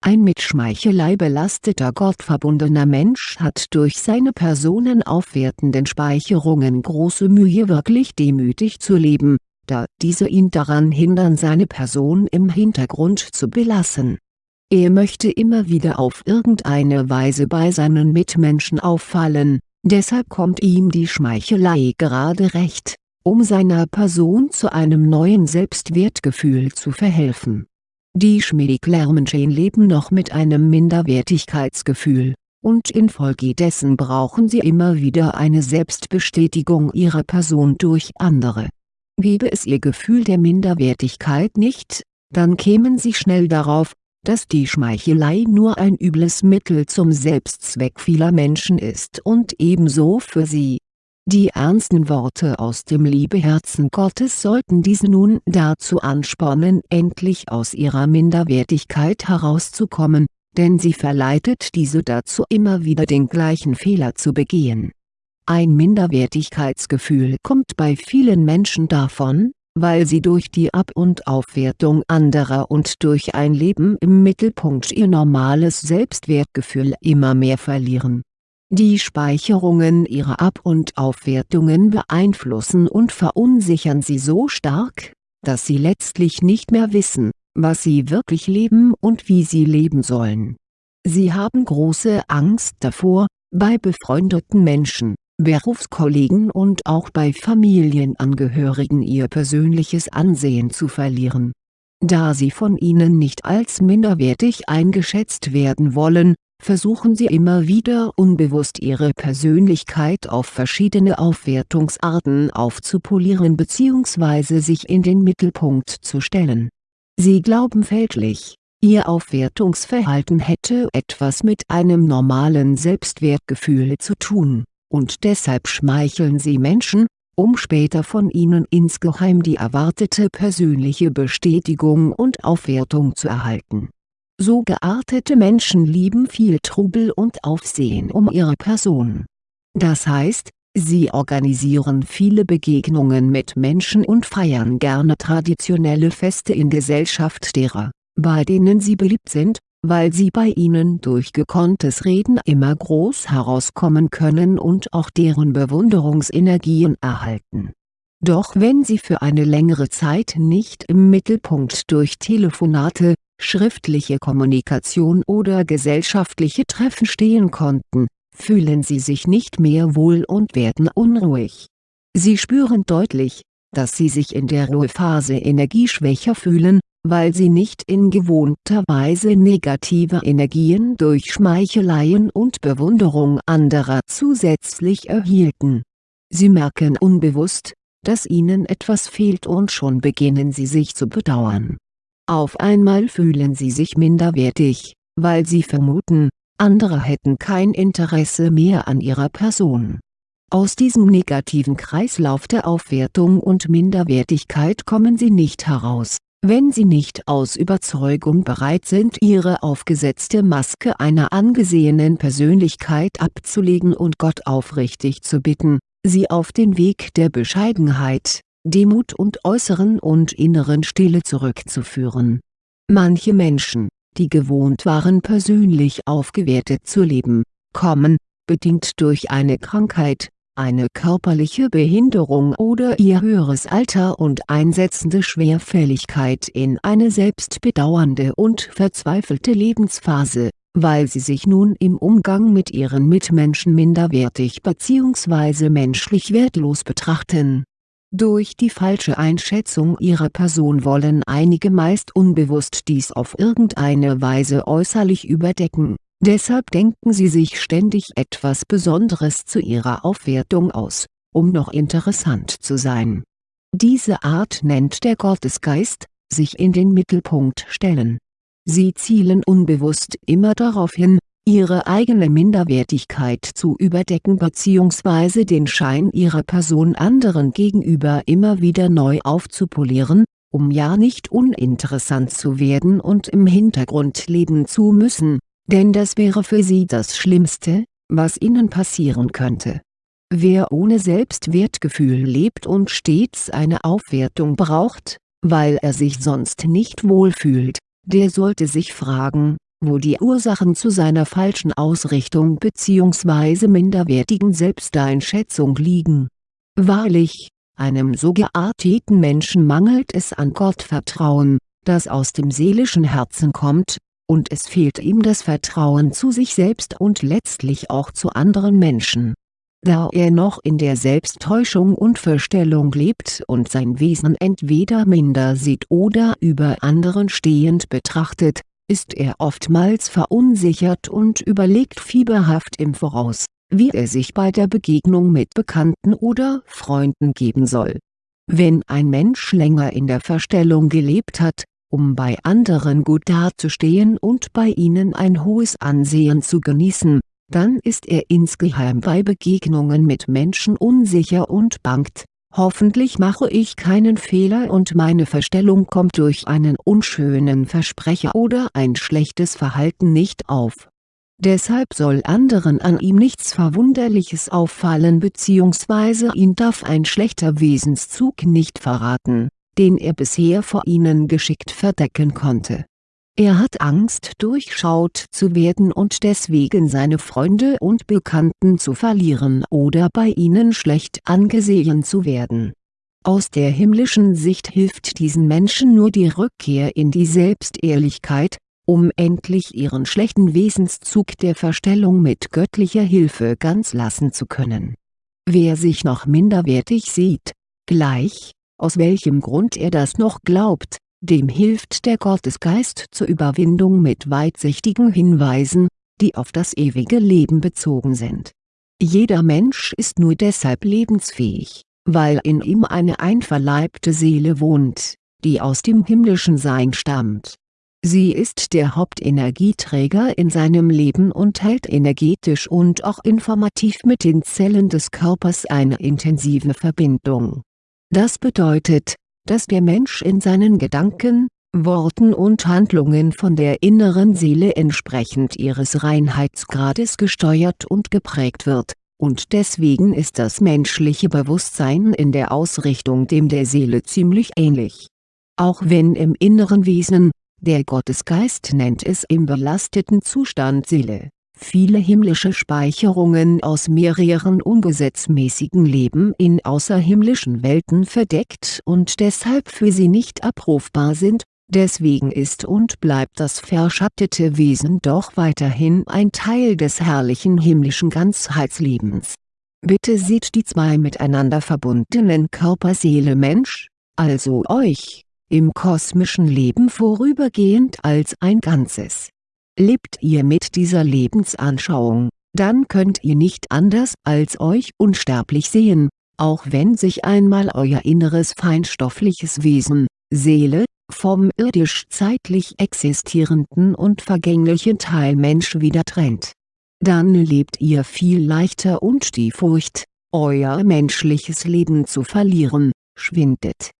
ein mit Schmeichelei belasteter gottverbundener Mensch hat durch seine personenaufwertenden Speicherungen große Mühe wirklich demütig zu leben, da diese ihn daran hindern seine Person im Hintergrund zu belassen. Er möchte immer wieder auf irgendeine Weise bei seinen Mitmenschen auffallen, deshalb kommt ihm die Schmeichelei gerade recht, um seiner Person zu einem neuen Selbstwertgefühl zu verhelfen die Schmiedeklermenschen leben noch mit einem Minderwertigkeitsgefühl, und infolgedessen brauchen sie immer wieder eine Selbstbestätigung ihrer Person durch andere. Gäbe es ihr Gefühl der Minderwertigkeit nicht, dann kämen sie schnell darauf, dass die Schmeichelei nur ein übles Mittel zum Selbstzweck vieler Menschen ist und ebenso für sie die ernsten Worte aus dem Liebeherzen Gottes sollten diese nun dazu anspornen endlich aus ihrer Minderwertigkeit herauszukommen, denn sie verleitet diese dazu immer wieder den gleichen Fehler zu begehen. Ein Minderwertigkeitsgefühl kommt bei vielen Menschen davon, weil sie durch die Ab- und Aufwertung anderer und durch ein Leben im Mittelpunkt ihr normales Selbstwertgefühl immer mehr verlieren die Speicherungen ihrer Ab- und Aufwertungen beeinflussen und verunsichern sie so stark, dass sie letztlich nicht mehr wissen, was sie wirklich leben und wie sie leben sollen. Sie haben große Angst davor, bei befreundeten Menschen, Berufskollegen und auch bei Familienangehörigen ihr persönliches Ansehen zu verlieren. Da sie von ihnen nicht als minderwertig eingeschätzt werden wollen, versuchen sie immer wieder unbewusst ihre Persönlichkeit auf verschiedene Aufwertungsarten aufzupolieren bzw. sich in den Mittelpunkt zu stellen. Sie glauben fälschlich, ihr Aufwertungsverhalten hätte etwas mit einem normalen Selbstwertgefühl zu tun, und deshalb schmeicheln sie Menschen, um später von ihnen insgeheim die erwartete persönliche Bestätigung und Aufwertung zu erhalten so geartete Menschen lieben viel Trubel und Aufsehen um ihre Person. Das heißt, sie organisieren viele Begegnungen mit Menschen und feiern gerne traditionelle Feste in Gesellschaft derer, bei denen sie beliebt sind, weil sie bei ihnen durch gekonntes Reden immer groß herauskommen können und auch deren Bewunderungsenergien erhalten. Doch wenn sie für eine längere Zeit nicht im Mittelpunkt durch Telefonate, schriftliche Kommunikation oder gesellschaftliche Treffen stehen konnten, fühlen sie sich nicht mehr wohl und werden unruhig. Sie spüren deutlich, dass sie sich in der Ruhephase energieschwächer fühlen, weil sie nicht in gewohnter Weise negative Energien durch Schmeicheleien und Bewunderung anderer zusätzlich erhielten. Sie merken unbewusst, dass ihnen etwas fehlt und schon beginnen sie sich zu bedauern auf einmal fühlen sie sich minderwertig, weil sie vermuten, andere hätten kein Interesse mehr an ihrer Person. Aus diesem negativen Kreislauf der Aufwertung und Minderwertigkeit kommen sie nicht heraus, wenn sie nicht aus Überzeugung bereit sind ihre aufgesetzte Maske einer angesehenen Persönlichkeit abzulegen und Gott aufrichtig zu bitten, sie auf den Weg der Bescheidenheit, Demut und äußeren und inneren Stille zurückzuführen. Manche Menschen, die gewohnt waren persönlich aufgewertet zu leben, kommen, bedingt durch eine Krankheit, eine körperliche Behinderung oder ihr höheres Alter und einsetzende Schwerfälligkeit in eine selbstbedauernde und verzweifelte Lebensphase, weil sie sich nun im Umgang mit ihren Mitmenschen minderwertig bzw. menschlich wertlos betrachten. Durch die falsche Einschätzung ihrer Person wollen einige meist unbewusst dies auf irgendeine Weise äußerlich überdecken Deshalb denken sie sich ständig etwas Besonderes zu ihrer Aufwertung aus, um noch interessant zu sein. Diese Art nennt der Gottesgeist, sich in den Mittelpunkt stellen. Sie zielen unbewusst immer darauf hin, ihre eigene Minderwertigkeit zu überdecken bzw. den Schein ihrer Person anderen gegenüber immer wieder neu aufzupolieren, um ja nicht uninteressant zu werden und im Hintergrund leben zu müssen denn das wäre für sie das Schlimmste, was ihnen passieren könnte. Wer ohne Selbstwertgefühl lebt und stets eine Aufwertung braucht, weil er sich sonst nicht wohlfühlt, der sollte sich fragen, wo die Ursachen zu seiner falschen Ausrichtung bzw. minderwertigen Selbsteinschätzung liegen. Wahrlich, einem so gearteten Menschen mangelt es an Gottvertrauen, das aus dem seelischen Herzen kommt, und es fehlt ihm das Vertrauen zu sich selbst und letztlich auch zu anderen Menschen. Da er noch in der Selbsttäuschung und Verstellung lebt und sein Wesen entweder minder sieht oder über anderen stehend betrachtet, ist er oftmals verunsichert und überlegt fieberhaft im Voraus, wie er sich bei der Begegnung mit Bekannten oder Freunden geben soll. Wenn ein Mensch länger in der Verstellung gelebt hat, um bei anderen gut dazustehen und bei ihnen ein hohes Ansehen zu genießen, dann ist er insgeheim bei Begegnungen mit Menschen unsicher und bangt, hoffentlich mache ich keinen Fehler und meine Verstellung kommt durch einen unschönen Versprecher oder ein schlechtes Verhalten nicht auf. Deshalb soll anderen an ihm nichts Verwunderliches auffallen bzw. ihn darf ein schlechter Wesenszug nicht verraten den er bisher vor ihnen geschickt verdecken konnte. Er hat Angst durchschaut zu werden und deswegen seine Freunde und Bekannten zu verlieren oder bei ihnen schlecht angesehen zu werden. Aus der himmlischen Sicht hilft diesen Menschen nur die Rückkehr in die Selbstehrlichkeit, um endlich ihren schlechten Wesenszug der Verstellung mit göttlicher Hilfe ganz lassen zu können. Wer sich noch minderwertig sieht, gleich, aus welchem Grund er das noch glaubt, dem hilft der Gottesgeist zur Überwindung mit weitsichtigen Hinweisen, die auf das ewige Leben bezogen sind. Jeder Mensch ist nur deshalb lebensfähig, weil in ihm eine einverleibte Seele wohnt, die aus dem himmlischen Sein stammt. Sie ist der Hauptenergieträger in seinem Leben und hält energetisch und auch informativ mit den Zellen des Körpers eine intensive Verbindung das bedeutet, dass der Mensch in seinen Gedanken, Worten und Handlungen von der inneren Seele entsprechend ihres Reinheitsgrades gesteuert und geprägt wird, und deswegen ist das menschliche Bewusstsein in der Ausrichtung dem der Seele ziemlich ähnlich. Auch wenn im inneren Wesen, der Gottesgeist nennt es im belasteten Zustand Seele viele himmlische Speicherungen aus mehreren ungesetzmäßigen Leben in außerhimmlischen Welten verdeckt und deshalb für sie nicht abrufbar sind, deswegen ist und bleibt das verschattete Wesen doch weiterhin ein Teil des herrlichen himmlischen Ganzheitslebens. Bitte seht die zwei miteinander verbundenen Körper Seele Mensch, also euch, im kosmischen Leben vorübergehend als ein Ganzes Lebt ihr mit dieser Lebensanschauung, dann könnt ihr nicht anders als euch unsterblich sehen, auch wenn sich einmal euer inneres feinstoffliches Wesen, Seele, vom irdisch-zeitlich existierenden und vergänglichen Teil Mensch wieder trennt. Dann lebt ihr viel leichter und die Furcht, euer menschliches Leben zu verlieren, schwindet.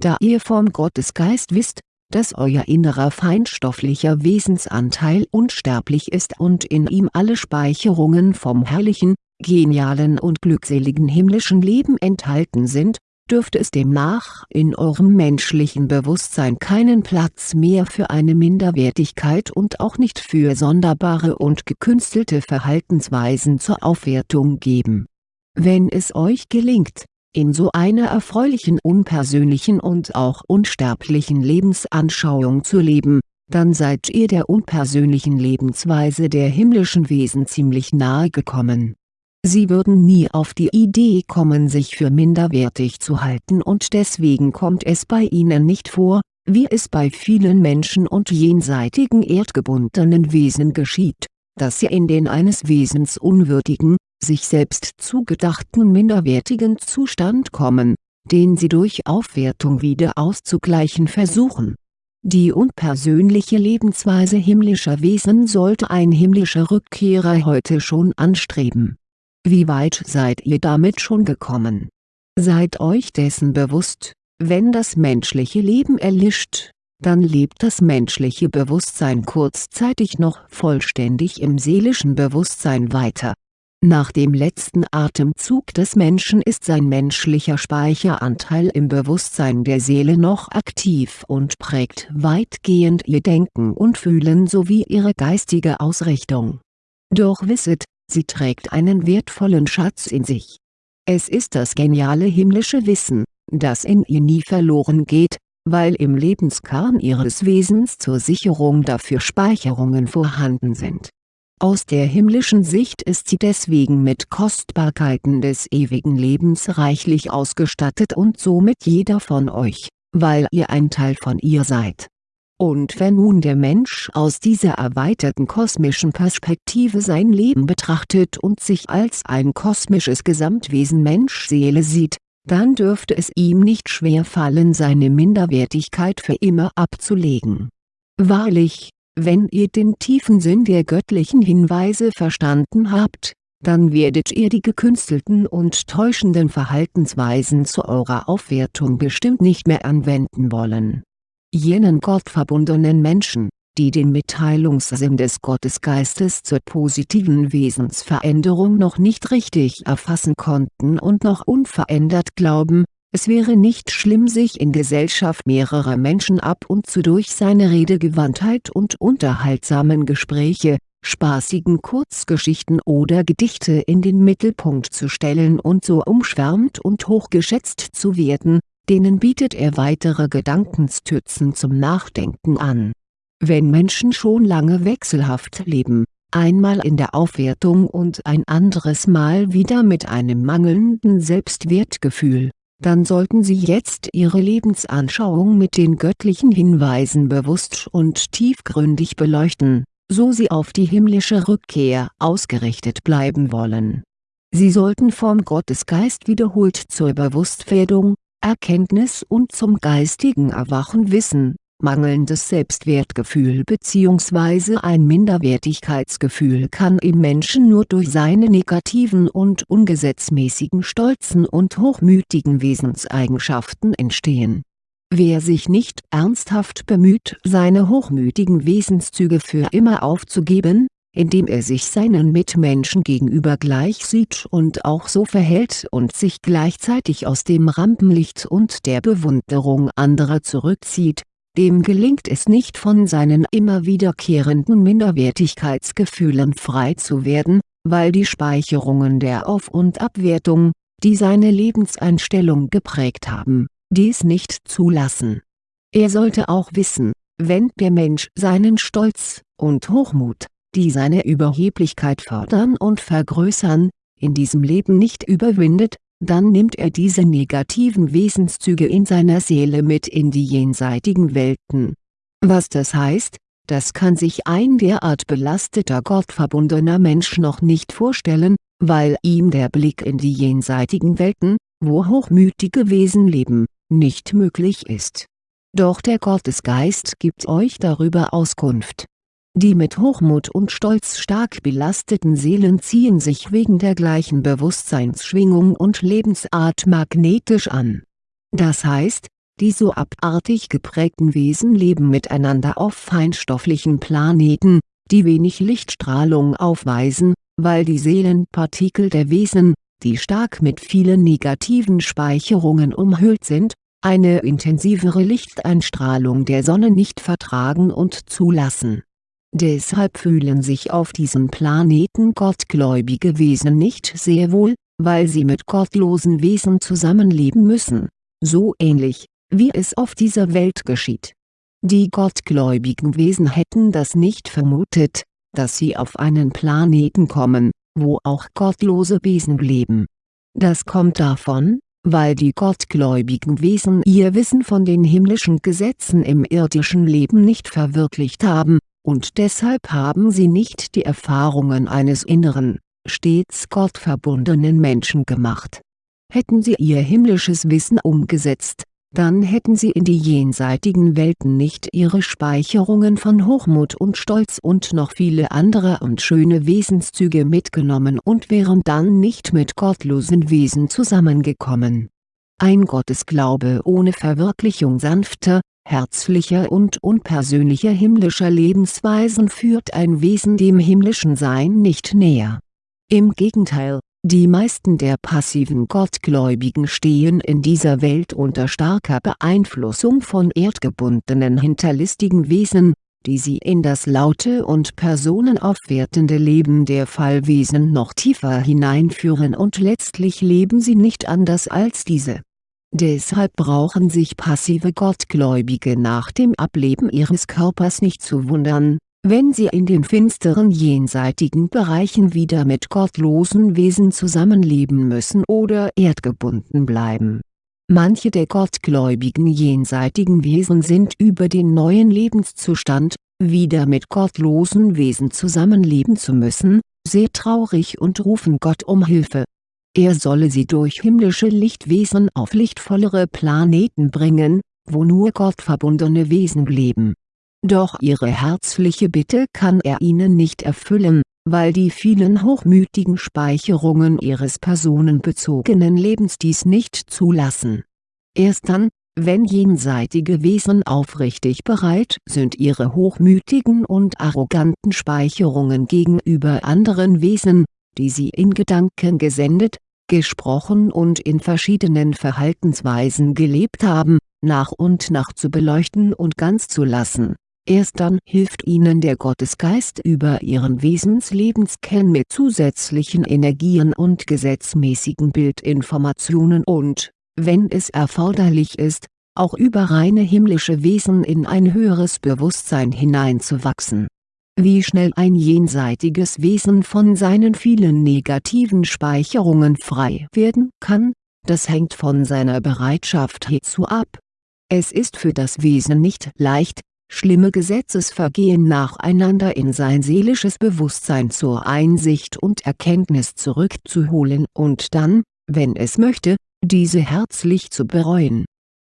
Da ihr vom Gottesgeist wisst, dass euer innerer feinstofflicher Wesensanteil unsterblich ist und in ihm alle Speicherungen vom herrlichen, genialen und glückseligen himmlischen Leben enthalten sind, dürfte es demnach in eurem menschlichen Bewusstsein keinen Platz mehr für eine Minderwertigkeit und auch nicht für sonderbare und gekünstelte Verhaltensweisen zur Aufwertung geben. Wenn es euch gelingt, in so einer erfreulichen unpersönlichen und auch unsterblichen Lebensanschauung zu leben, dann seid ihr der unpersönlichen Lebensweise der himmlischen Wesen ziemlich nahe gekommen. Sie würden nie auf die Idee kommen sich für minderwertig zu halten und deswegen kommt es bei ihnen nicht vor, wie es bei vielen Menschen und jenseitigen erdgebundenen Wesen geschieht, dass sie in den eines Wesens unwürdigen, sich selbst zugedachten minderwertigen Zustand kommen, den sie durch Aufwertung wieder auszugleichen versuchen. Die unpersönliche Lebensweise himmlischer Wesen sollte ein himmlischer Rückkehrer heute schon anstreben. Wie weit seid ihr damit schon gekommen? Seid euch dessen bewusst, wenn das menschliche Leben erlischt, dann lebt das menschliche Bewusstsein kurzzeitig noch vollständig im seelischen Bewusstsein weiter. Nach dem letzten Atemzug des Menschen ist sein menschlicher Speicheranteil im Bewusstsein der Seele noch aktiv und prägt weitgehend ihr Denken und Fühlen sowie ihre geistige Ausrichtung. Doch wisset, sie trägt einen wertvollen Schatz in sich. Es ist das geniale himmlische Wissen, das in ihr nie verloren geht, weil im Lebenskern ihres Wesens zur Sicherung dafür Speicherungen vorhanden sind. Aus der himmlischen Sicht ist sie deswegen mit Kostbarkeiten des ewigen Lebens reichlich ausgestattet und somit jeder von euch, weil ihr ein Teil von ihr seid. Und wenn nun der Mensch aus dieser erweiterten kosmischen Perspektive sein Leben betrachtet und sich als ein kosmisches Gesamtwesen Mensch-Seele sieht, dann dürfte es ihm nicht schwer fallen seine Minderwertigkeit für immer abzulegen. Wahrlich, wenn ihr den tiefen Sinn der göttlichen Hinweise verstanden habt, dann werdet ihr die gekünstelten und täuschenden Verhaltensweisen zu eurer Aufwertung bestimmt nicht mehr anwenden wollen. Jenen gottverbundenen Menschen, die den Mitteilungssinn des Gottesgeistes zur positiven Wesensveränderung noch nicht richtig erfassen konnten und noch unverändert glauben, es wäre nicht schlimm sich in Gesellschaft mehrerer Menschen ab und zu durch seine Redegewandtheit und unterhaltsamen Gespräche, spaßigen Kurzgeschichten oder Gedichte in den Mittelpunkt zu stellen und so umschwärmt und hochgeschätzt zu werden, denen bietet er weitere Gedankenstützen zum Nachdenken an. Wenn Menschen schon lange wechselhaft leben, einmal in der Aufwertung und ein anderes Mal wieder mit einem mangelnden Selbstwertgefühl, dann sollten sie jetzt ihre Lebensanschauung mit den göttlichen Hinweisen bewusst und tiefgründig beleuchten, so sie auf die himmlische Rückkehr ausgerichtet bleiben wollen. Sie sollten vom Gottesgeist wiederholt zur Bewusstwerdung, Erkenntnis und zum geistigen Erwachen wissen Mangelndes Selbstwertgefühl bzw. ein Minderwertigkeitsgefühl kann im Menschen nur durch seine negativen und ungesetzmäßigen stolzen und hochmütigen Wesenseigenschaften entstehen. Wer sich nicht ernsthaft bemüht seine hochmütigen Wesenszüge für immer aufzugeben, indem er sich seinen Mitmenschen gegenüber gleich sieht und auch so verhält und sich gleichzeitig aus dem Rampenlicht und der Bewunderung anderer zurückzieht, dem gelingt es nicht von seinen immer wiederkehrenden Minderwertigkeitsgefühlen frei zu werden, weil die Speicherungen der Auf- und Abwertung, die seine Lebenseinstellung geprägt haben, dies nicht zulassen. Er sollte auch wissen, wenn der Mensch seinen Stolz und Hochmut, die seine Überheblichkeit fördern und vergrößern, in diesem Leben nicht überwindet, dann nimmt er diese negativen Wesenszüge in seiner Seele mit in die jenseitigen Welten. Was das heißt, das kann sich ein derart belasteter gottverbundener Mensch noch nicht vorstellen, weil ihm der Blick in die jenseitigen Welten, wo hochmütige Wesen leben, nicht möglich ist. Doch der Gottesgeist gibt euch darüber Auskunft die mit Hochmut und Stolz stark belasteten Seelen ziehen sich wegen der gleichen Bewusstseinsschwingung und Lebensart magnetisch an. Das heißt, die so abartig geprägten Wesen leben miteinander auf feinstofflichen Planeten, die wenig Lichtstrahlung aufweisen, weil die Seelenpartikel der Wesen, die stark mit vielen negativen Speicherungen umhüllt sind, eine intensivere Lichteinstrahlung der Sonne nicht vertragen und zulassen Deshalb fühlen sich auf diesem Planeten gottgläubige Wesen nicht sehr wohl, weil sie mit gottlosen Wesen zusammenleben müssen, so ähnlich, wie es auf dieser Welt geschieht. Die gottgläubigen Wesen hätten das nicht vermutet, dass sie auf einen Planeten kommen, wo auch gottlose Wesen leben. Das kommt davon, weil die gottgläubigen Wesen ihr Wissen von den himmlischen Gesetzen im irdischen Leben nicht verwirklicht haben, und deshalb haben sie nicht die Erfahrungen eines inneren, stets gottverbundenen Menschen gemacht. Hätten sie ihr himmlisches Wissen umgesetzt, dann hätten sie in die jenseitigen Welten nicht ihre Speicherungen von Hochmut und Stolz und noch viele andere und schöne Wesenszüge mitgenommen und wären dann nicht mit gottlosen Wesen zusammengekommen. Ein Gottesglaube ohne Verwirklichung sanfter, herzlicher und unpersönlicher himmlischer Lebensweisen führt ein Wesen dem himmlischen Sein nicht näher. Im Gegenteil, die meisten der passiven Gottgläubigen stehen in dieser Welt unter starker Beeinflussung von erdgebundenen hinterlistigen Wesen, die sie in das laute und personenaufwertende Leben der Fallwesen noch tiefer hineinführen und letztlich leben sie nicht anders als diese. Deshalb brauchen sich passive Gottgläubige nach dem Ableben ihres Körpers nicht zu wundern, wenn sie in den finsteren jenseitigen Bereichen wieder mit gottlosen Wesen zusammenleben müssen oder erdgebunden bleiben. Manche der gottgläubigen jenseitigen Wesen sind über den neuen Lebenszustand, wieder mit gottlosen Wesen zusammenleben zu müssen, sehr traurig und rufen Gott um Hilfe. Er solle sie durch himmlische Lichtwesen auf lichtvollere Planeten bringen, wo nur gottverbundene Wesen leben doch ihre herzliche Bitte kann er ihnen nicht erfüllen, weil die vielen hochmütigen Speicherungen ihres personenbezogenen Lebens dies nicht zulassen. Erst dann, wenn jenseitige Wesen aufrichtig bereit sind ihre hochmütigen und arroganten Speicherungen gegenüber anderen Wesen, die sie in Gedanken gesendet, gesprochen und in verschiedenen Verhaltensweisen gelebt haben, nach und nach zu beleuchten und ganz zu lassen Erst dann hilft ihnen der Gottesgeist über ihren Wesenslebenskern mit zusätzlichen Energien und gesetzmäßigen Bildinformationen und, wenn es erforderlich ist, auch über reine himmlische Wesen in ein höheres Bewusstsein hineinzuwachsen. Wie schnell ein jenseitiges Wesen von seinen vielen negativen Speicherungen frei werden kann, das hängt von seiner Bereitschaft hierzu ab. Es ist für das Wesen nicht leicht, schlimme Gesetzesvergehen nacheinander in sein seelisches Bewusstsein zur Einsicht und Erkenntnis zurückzuholen und dann, wenn es möchte, diese herzlich zu bereuen.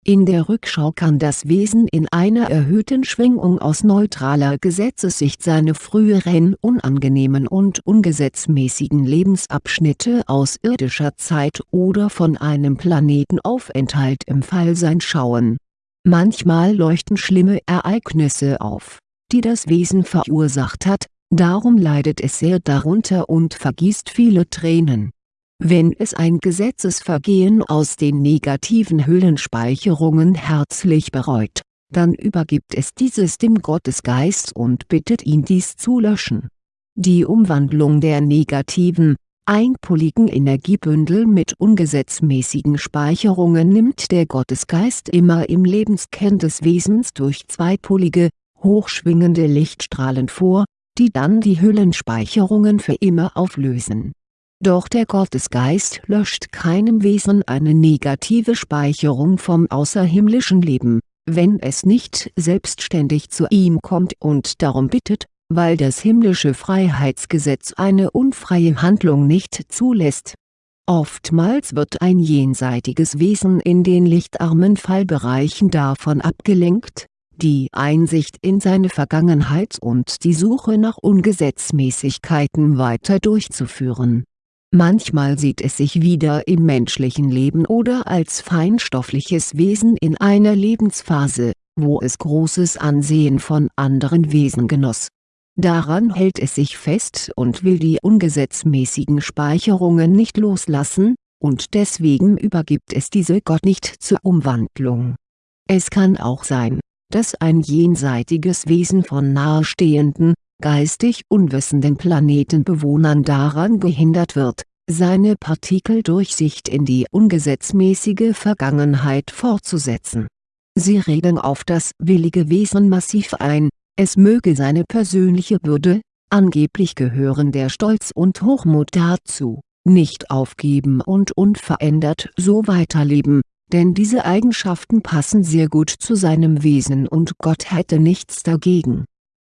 In der Rückschau kann das Wesen in einer erhöhten Schwingung aus neutraler Gesetzessicht seine früheren unangenehmen und ungesetzmäßigen Lebensabschnitte aus irdischer Zeit oder von einem Planetenaufenthalt im Fallsein schauen Manchmal leuchten schlimme Ereignisse auf, die das Wesen verursacht hat, darum leidet es sehr darunter und vergießt viele Tränen. Wenn es ein Gesetzesvergehen aus den negativen Hüllenspeicherungen herzlich bereut, dann übergibt es dieses dem Gottesgeist und bittet ihn dies zu löschen. Die Umwandlung der negativen, einpoligen Energiebündel mit ungesetzmäßigen Speicherungen nimmt der Gottesgeist immer im Lebenskern des Wesens durch zweipolige, hochschwingende Lichtstrahlen vor, die dann die Hüllenspeicherungen für immer auflösen. Doch der Gottesgeist löscht keinem Wesen eine negative Speicherung vom außerhimmlischen Leben, wenn es nicht selbstständig zu ihm kommt und darum bittet, weil das himmlische Freiheitsgesetz eine unfreie Handlung nicht zulässt. Oftmals wird ein jenseitiges Wesen in den lichtarmen Fallbereichen davon abgelenkt, die Einsicht in seine Vergangenheit und die Suche nach Ungesetzmäßigkeiten weiter durchzuführen. Manchmal sieht es sich wieder im menschlichen Leben oder als feinstoffliches Wesen in einer Lebensphase, wo es großes Ansehen von anderen Wesen genoss Daran hält es sich fest und will die ungesetzmäßigen Speicherungen nicht loslassen, und deswegen übergibt es diese Gott nicht zur Umwandlung. Es kann auch sein, dass ein jenseitiges Wesen von nahestehenden, geistig unwissenden Planetenbewohnern daran gehindert wird, seine Partikeldurchsicht in die ungesetzmäßige Vergangenheit fortzusetzen. Sie reden auf das willige Wesen massiv ein, es möge seine persönliche Würde, angeblich gehören der Stolz und Hochmut dazu, nicht aufgeben und unverändert so weiterleben, denn diese Eigenschaften passen sehr gut zu seinem Wesen und Gott hätte nichts dagegen.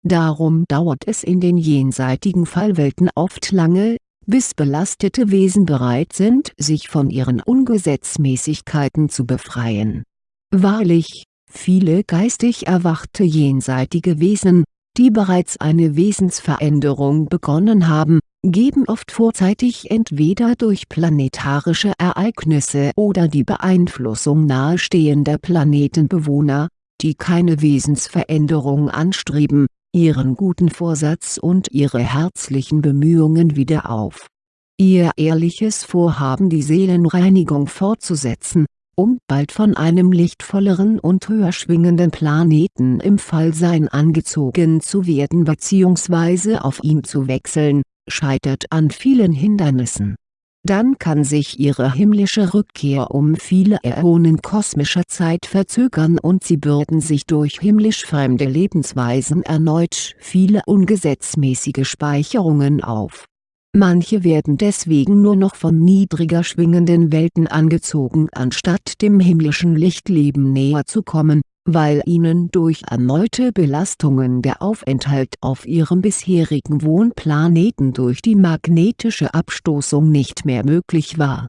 Darum dauert es in den jenseitigen Fallwelten oft lange, bis belastete Wesen bereit sind sich von ihren Ungesetzmäßigkeiten zu befreien. Wahrlich, viele geistig erwachte jenseitige Wesen, die bereits eine Wesensveränderung begonnen haben, geben oft vorzeitig entweder durch planetarische Ereignisse oder die Beeinflussung nahestehender Planetenbewohner, die keine Wesensveränderung anstreben, ihren guten Vorsatz und ihre herzlichen Bemühungen wieder auf. Ihr ehrliches Vorhaben die Seelenreinigung fortzusetzen, um bald von einem lichtvolleren und höher schwingenden Planeten im Fallsein angezogen zu werden bzw. auf ihn zu wechseln, scheitert an vielen Hindernissen. Dann kann sich ihre himmlische Rückkehr um viele Äonen kosmischer Zeit verzögern und sie bürden sich durch himmlisch fremde Lebensweisen erneut viele ungesetzmäßige Speicherungen auf. Manche werden deswegen nur noch von niedriger schwingenden Welten angezogen anstatt dem himmlischen Lichtleben näher zu kommen, weil ihnen durch erneute Belastungen der Aufenthalt auf ihrem bisherigen Wohnplaneten durch die magnetische Abstoßung nicht mehr möglich war.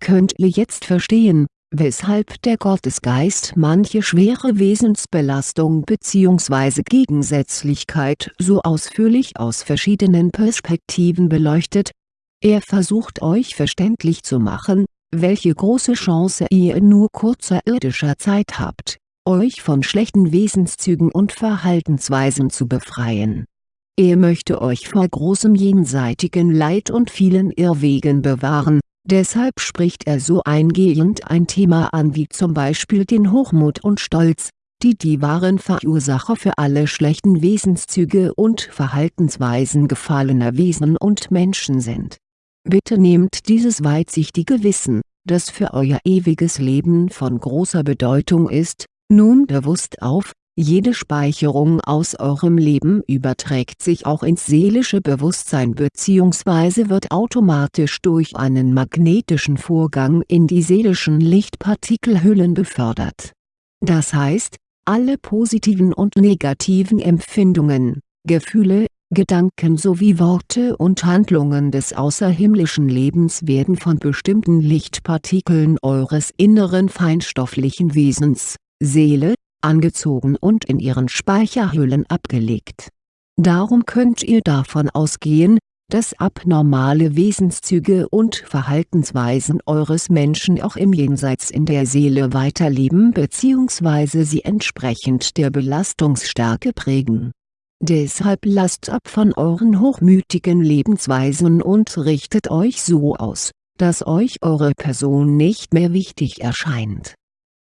Könnt ihr jetzt verstehen, weshalb der Gottesgeist manche schwere Wesensbelastung bzw. Gegensätzlichkeit so ausführlich aus verschiedenen Perspektiven beleuchtet. Er versucht euch verständlich zu machen, welche große Chance ihr in nur kurzer irdischer Zeit habt, euch von schlechten Wesenszügen und Verhaltensweisen zu befreien. Er möchte euch vor großem jenseitigen Leid und vielen Irrwegen bewahren, Deshalb spricht er so eingehend ein Thema an wie zum Beispiel den Hochmut und Stolz, die die wahren Verursacher für alle schlechten Wesenszüge und Verhaltensweisen gefallener Wesen und Menschen sind. Bitte nehmt dieses weitsichtige Wissen, das für euer ewiges Leben von großer Bedeutung ist, nun bewusst auf, jede Speicherung aus eurem Leben überträgt sich auch ins seelische Bewusstsein bzw. wird automatisch durch einen magnetischen Vorgang in die seelischen Lichtpartikelhüllen befördert. Das heißt, alle positiven und negativen Empfindungen, Gefühle, Gedanken sowie Worte und Handlungen des außerhimmlischen Lebens werden von bestimmten Lichtpartikeln eures inneren feinstofflichen Wesens, Seele, angezogen und in ihren Speicherhüllen abgelegt. Darum könnt ihr davon ausgehen, dass abnormale Wesenszüge und Verhaltensweisen eures Menschen auch im Jenseits in der Seele weiterleben bzw. sie entsprechend der Belastungsstärke prägen. Deshalb lasst ab von euren hochmütigen Lebensweisen und richtet euch so aus, dass euch eure Person nicht mehr wichtig erscheint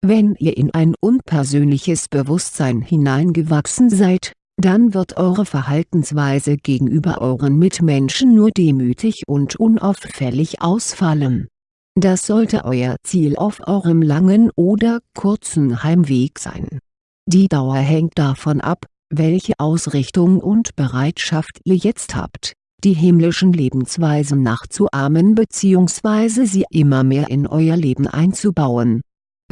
wenn ihr in ein unpersönliches Bewusstsein hineingewachsen seid, dann wird eure Verhaltensweise gegenüber euren Mitmenschen nur demütig und unauffällig ausfallen. Das sollte euer Ziel auf eurem langen oder kurzen Heimweg sein. Die Dauer hängt davon ab, welche Ausrichtung und Bereitschaft ihr jetzt habt, die himmlischen Lebensweisen nachzuahmen bzw. sie immer mehr in euer Leben einzubauen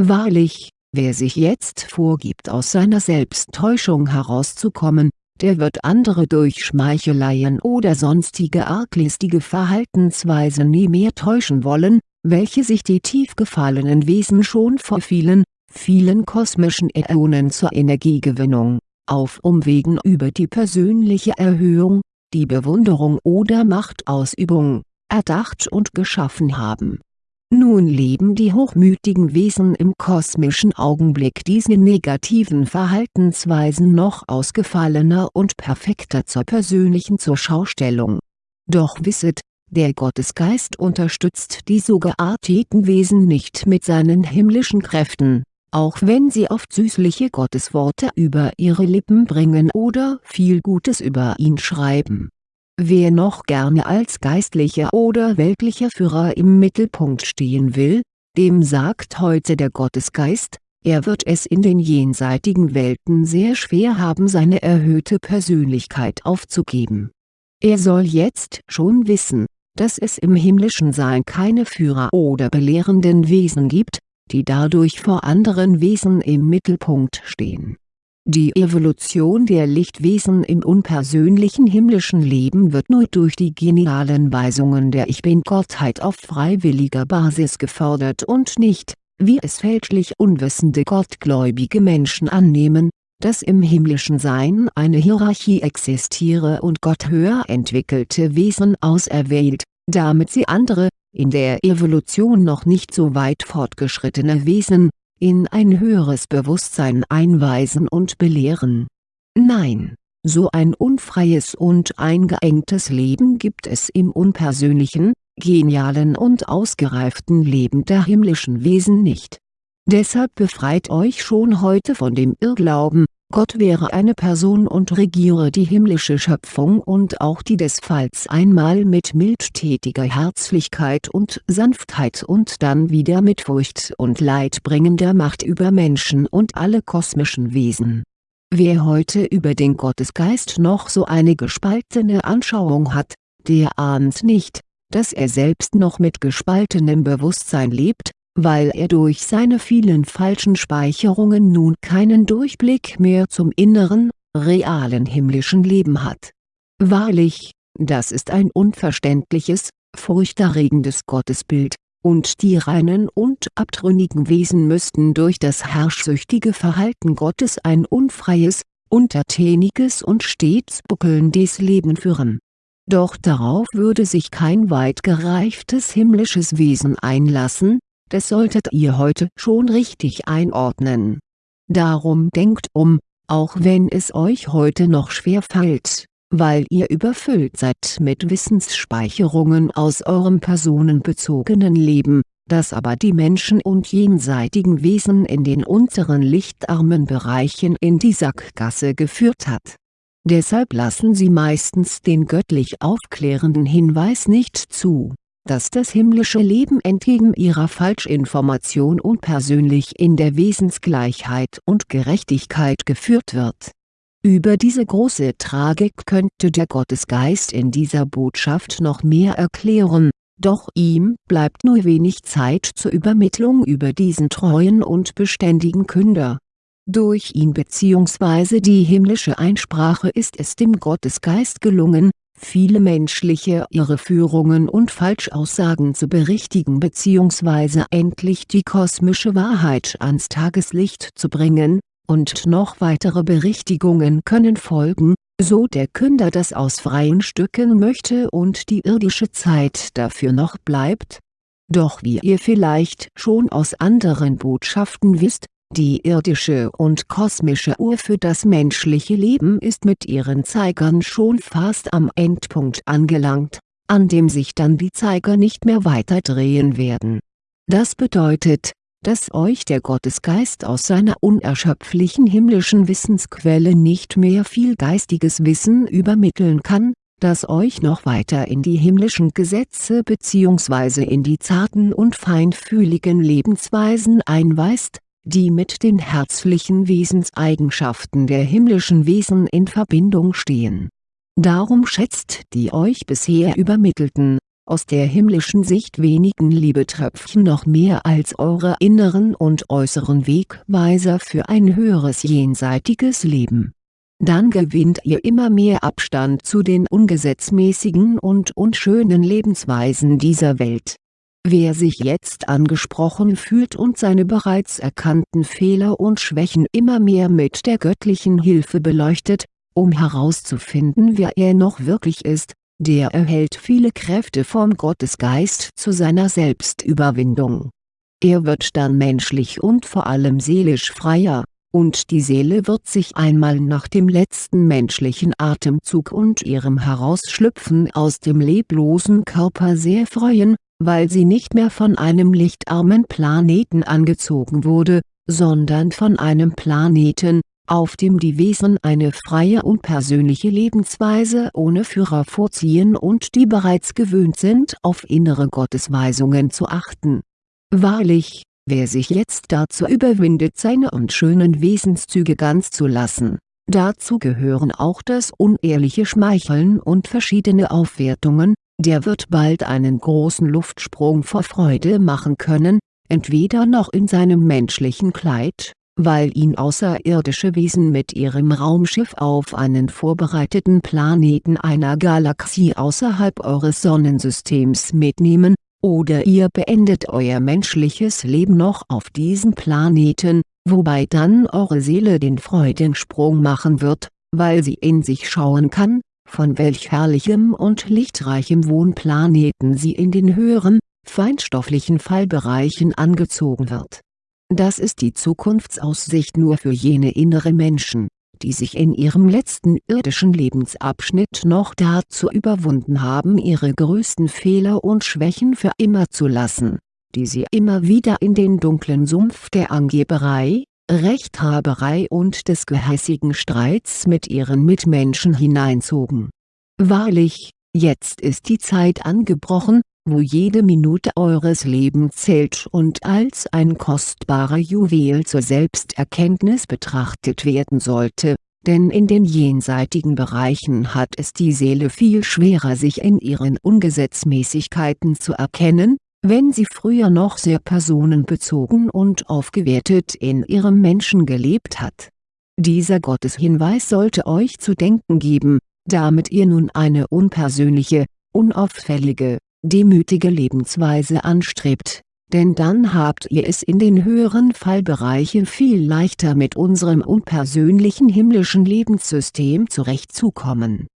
Wahrlich, wer sich jetzt vorgibt aus seiner Selbsttäuschung herauszukommen, der wird andere durch Schmeicheleien oder sonstige arglistige Verhaltensweise nie mehr täuschen wollen, welche sich die tief gefallenen Wesen schon vor vielen, vielen kosmischen Äonen zur Energiegewinnung, auf Umwegen über die persönliche Erhöhung, die Bewunderung oder Machtausübung, erdacht und geschaffen haben nun leben die hochmütigen Wesen im kosmischen Augenblick diese negativen Verhaltensweisen noch ausgefallener und perfekter zur persönlichen Zurschaustellung. Doch wisset, der Gottesgeist unterstützt die so gearteten Wesen nicht mit seinen himmlischen Kräften, auch wenn sie oft süßliche Gottesworte über ihre Lippen bringen oder viel Gutes über ihn schreiben Wer noch gerne als geistlicher oder weltlicher Führer im Mittelpunkt stehen will, dem sagt heute der Gottesgeist, er wird es in den jenseitigen Welten sehr schwer haben seine erhöhte Persönlichkeit aufzugeben. Er soll jetzt schon wissen, dass es im himmlischen Sein keine Führer oder belehrenden Wesen gibt, die dadurch vor anderen Wesen im Mittelpunkt stehen. Die Evolution der Lichtwesen im unpersönlichen himmlischen Leben wird nur durch die genialen Weisungen der Ich Bin-Gottheit auf freiwilliger Basis gefördert und nicht, wie es fälschlich unwissende gottgläubige Menschen annehmen, dass im himmlischen Sein eine Hierarchie existiere und Gott höher entwickelte Wesen auserwählt, damit sie andere, in der Evolution noch nicht so weit fortgeschrittene Wesen, in ein höheres Bewusstsein einweisen und belehren. Nein, so ein unfreies und eingeengtes Leben gibt es im unpersönlichen, genialen und ausgereiften Leben der himmlischen Wesen nicht. Deshalb befreit euch schon heute von dem Irrglauben, Gott wäre eine Person und regiere die himmlische Schöpfung und auch die des Falls einmal mit mildtätiger Herzlichkeit und Sanftheit und dann wieder mit Furcht und leidbringender Macht über Menschen und alle kosmischen Wesen. Wer heute über den Gottesgeist noch so eine gespaltene Anschauung hat, der ahnt nicht, dass er selbst noch mit gespaltenem Bewusstsein lebt weil er durch seine vielen falschen Speicherungen nun keinen Durchblick mehr zum inneren, realen himmlischen Leben hat. Wahrlich, das ist ein unverständliches, furchterregendes Gottesbild, und die reinen und abtrünnigen Wesen müssten durch das herrschsüchtige Verhalten Gottes ein unfreies, untertäniges und stets buckelndes Leben führen. Doch darauf würde sich kein weit gereiftes himmlisches Wesen einlassen, das solltet ihr heute schon richtig einordnen. Darum denkt um, auch wenn es euch heute noch schwer fällt, weil ihr überfüllt seid mit Wissensspeicherungen aus eurem personenbezogenen Leben, das aber die Menschen und jenseitigen Wesen in den unteren lichtarmen Bereichen in die Sackgasse geführt hat. Deshalb lassen sie meistens den göttlich aufklärenden Hinweis nicht zu dass das himmlische Leben entgegen ihrer Falschinformation unpersönlich in der Wesensgleichheit und Gerechtigkeit geführt wird. Über diese große Tragik könnte der Gottesgeist in dieser Botschaft noch mehr erklären, doch ihm bleibt nur wenig Zeit zur Übermittlung über diesen treuen und beständigen Künder. Durch ihn bzw. die himmlische Einsprache ist es dem Gottesgeist gelungen, viele menschliche Irreführungen und Falschaussagen zu berichtigen bzw. endlich die kosmische Wahrheit ans Tageslicht zu bringen, und noch weitere Berichtigungen können folgen, so der Künder das aus freien Stücken möchte und die irdische Zeit dafür noch bleibt. Doch wie ihr vielleicht schon aus anderen Botschaften wisst, die irdische und kosmische Uhr für das menschliche Leben ist mit ihren Zeigern schon fast am Endpunkt angelangt, an dem sich dann die Zeiger nicht mehr weiter drehen werden. Das bedeutet, dass euch der Gottesgeist aus seiner unerschöpflichen himmlischen Wissensquelle nicht mehr viel geistiges Wissen übermitteln kann, das euch noch weiter in die himmlischen Gesetze bzw. in die zarten und feinfühligen Lebensweisen einweist, die mit den herzlichen Wesenseigenschaften der himmlischen Wesen in Verbindung stehen. Darum schätzt die euch bisher übermittelten, aus der himmlischen Sicht wenigen Liebetröpfchen noch mehr als eure inneren und äußeren Wegweiser für ein höheres jenseitiges Leben. Dann gewinnt ihr immer mehr Abstand zu den ungesetzmäßigen und unschönen Lebensweisen dieser Welt Wer sich jetzt angesprochen fühlt und seine bereits erkannten Fehler und Schwächen immer mehr mit der göttlichen Hilfe beleuchtet, um herauszufinden wer er noch wirklich ist, der erhält viele Kräfte vom Gottesgeist zu seiner Selbstüberwindung. Er wird dann menschlich und vor allem seelisch freier, und die Seele wird sich einmal nach dem letzten menschlichen Atemzug und ihrem Herausschlüpfen aus dem leblosen Körper sehr freuen, weil sie nicht mehr von einem lichtarmen Planeten angezogen wurde, sondern von einem Planeten, auf dem die Wesen eine freie und persönliche Lebensweise ohne Führer vorziehen und die bereits gewöhnt sind auf innere Gottesweisungen zu achten. Wahrlich, wer sich jetzt dazu überwindet seine unschönen Wesenszüge ganz zu lassen, dazu gehören auch das unehrliche Schmeicheln und verschiedene Aufwertungen, der wird bald einen großen Luftsprung vor Freude machen können, entweder noch in seinem menschlichen Kleid, weil ihn außerirdische Wesen mit ihrem Raumschiff auf einen vorbereiteten Planeten einer Galaxie außerhalb eures Sonnensystems mitnehmen, oder ihr beendet euer menschliches Leben noch auf diesem Planeten, wobei dann eure Seele den Freudensprung machen wird, weil sie in sich schauen kann, von welch herrlichem und lichtreichem Wohnplaneten sie in den höheren, feinstofflichen Fallbereichen angezogen wird. Das ist die Zukunftsaussicht nur für jene innere Menschen, die sich in ihrem letzten irdischen Lebensabschnitt noch dazu überwunden haben ihre größten Fehler und Schwächen für immer zu lassen, die sie immer wieder in den dunklen Sumpf der Angeberei, Rechthaberei und des gehässigen Streits mit ihren Mitmenschen hineinzogen. Wahrlich, jetzt ist die Zeit angebrochen, wo jede Minute eures Lebens zählt und als ein kostbarer Juwel zur Selbsterkenntnis betrachtet werden sollte, denn in den jenseitigen Bereichen hat es die Seele viel schwerer sich in ihren Ungesetzmäßigkeiten zu erkennen, wenn sie früher noch sehr personenbezogen und aufgewertet in ihrem Menschen gelebt hat. Dieser Gotteshinweis sollte euch zu denken geben, damit ihr nun eine unpersönliche, unauffällige, demütige Lebensweise anstrebt, denn dann habt ihr es in den höheren Fallbereichen viel leichter mit unserem unpersönlichen himmlischen Lebenssystem zurechtzukommen.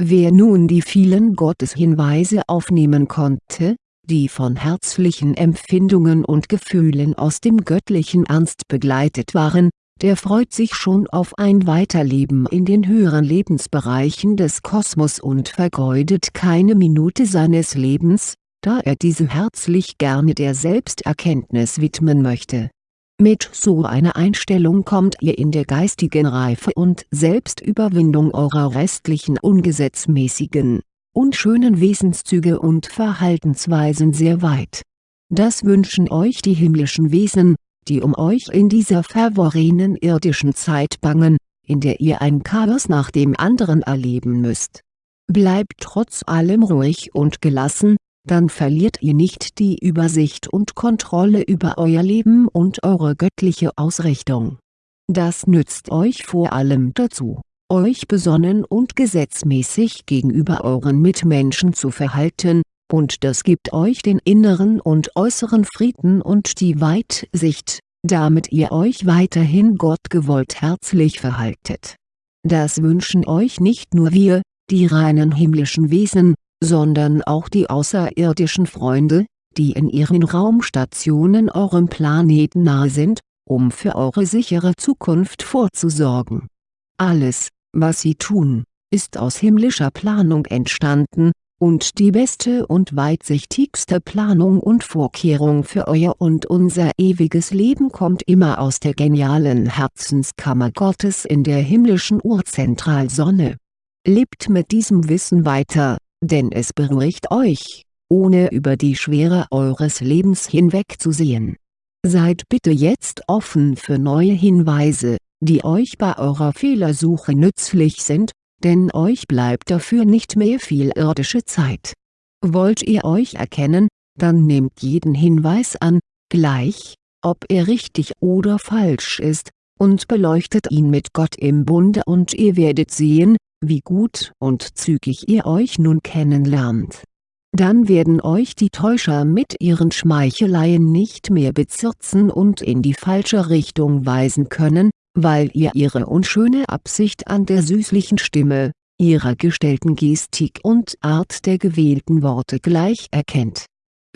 Wer nun die vielen Gotteshinweise aufnehmen konnte, die von herzlichen Empfindungen und Gefühlen aus dem göttlichen Ernst begleitet waren, der freut sich schon auf ein Weiterleben in den höheren Lebensbereichen des Kosmos und vergeudet keine Minute seines Lebens, da er diese herzlich gerne der Selbsterkenntnis widmen möchte. Mit so einer Einstellung kommt ihr in der geistigen Reife und Selbstüberwindung eurer restlichen ungesetzmäßigen, unschönen Wesenszüge und Verhaltensweisen sehr weit. Das wünschen euch die himmlischen Wesen, die um euch in dieser verworrenen irdischen Zeit bangen, in der ihr ein Chaos nach dem anderen erleben müsst. Bleibt trotz allem ruhig und gelassen, dann verliert ihr nicht die Übersicht und Kontrolle über euer Leben und eure göttliche Ausrichtung. Das nützt euch vor allem dazu, euch besonnen und gesetzmäßig gegenüber euren Mitmenschen zu verhalten, und das gibt euch den inneren und äußeren Frieden und die Weitsicht, damit ihr euch weiterhin gottgewollt herzlich verhaltet. Das wünschen euch nicht nur wir, die reinen himmlischen Wesen, sondern auch die außerirdischen Freunde, die in ihren Raumstationen eurem Planeten nahe sind, um für eure sichere Zukunft vorzusorgen. Alles, was sie tun, ist aus himmlischer Planung entstanden, und die beste und weitsichtigste Planung und Vorkehrung für euer und unser ewiges Leben kommt immer aus der genialen Herzenskammer Gottes in der himmlischen Urzentralsonne. Lebt mit diesem Wissen weiter, denn es beruhigt euch, ohne über die Schwere eures Lebens hinwegzusehen. Seid bitte jetzt offen für neue Hinweise, die euch bei eurer Fehlersuche nützlich sind, denn euch bleibt dafür nicht mehr viel irdische Zeit. Wollt ihr euch erkennen, dann nehmt jeden Hinweis an, gleich, ob er richtig oder falsch ist, und beleuchtet ihn mit Gott im Bunde und ihr werdet sehen, wie gut und zügig ihr euch nun kennenlernt. Dann werden euch die Täuscher mit ihren Schmeicheleien nicht mehr bezirzen und in die falsche Richtung weisen können, weil ihr ihre unschöne Absicht an der süßlichen Stimme, ihrer gestellten Gestik und Art der gewählten Worte gleich erkennt.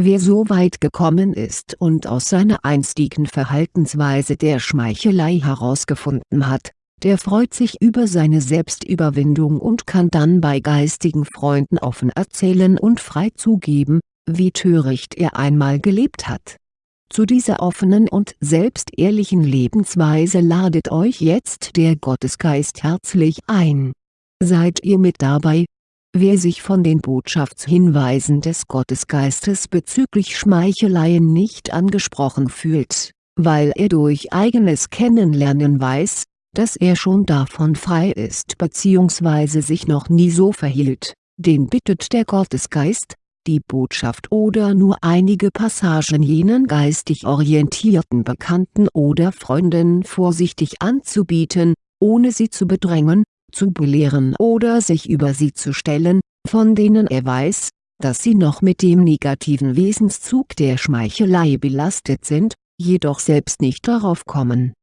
Wer so weit gekommen ist und aus seiner einstigen Verhaltensweise der Schmeichelei herausgefunden hat, der freut sich über seine Selbstüberwindung und kann dann bei geistigen Freunden offen erzählen und frei zugeben, wie töricht er einmal gelebt hat Zu dieser offenen und selbstehrlichen Lebensweise ladet euch jetzt der Gottesgeist herzlich ein. Seid ihr mit dabei? Wer sich von den Botschaftshinweisen des Gottesgeistes bezüglich Schmeicheleien nicht angesprochen fühlt, weil er durch eigenes Kennenlernen weiß, dass er schon davon frei ist bzw. sich noch nie so verhielt, den bittet der Gottesgeist, die Botschaft oder nur einige Passagen jenen geistig orientierten Bekannten oder Freunden vorsichtig anzubieten, ohne sie zu bedrängen, zu belehren oder sich über sie zu stellen, von denen er weiß, dass sie noch mit dem negativen Wesenszug der Schmeichelei belastet sind, jedoch selbst nicht darauf kommen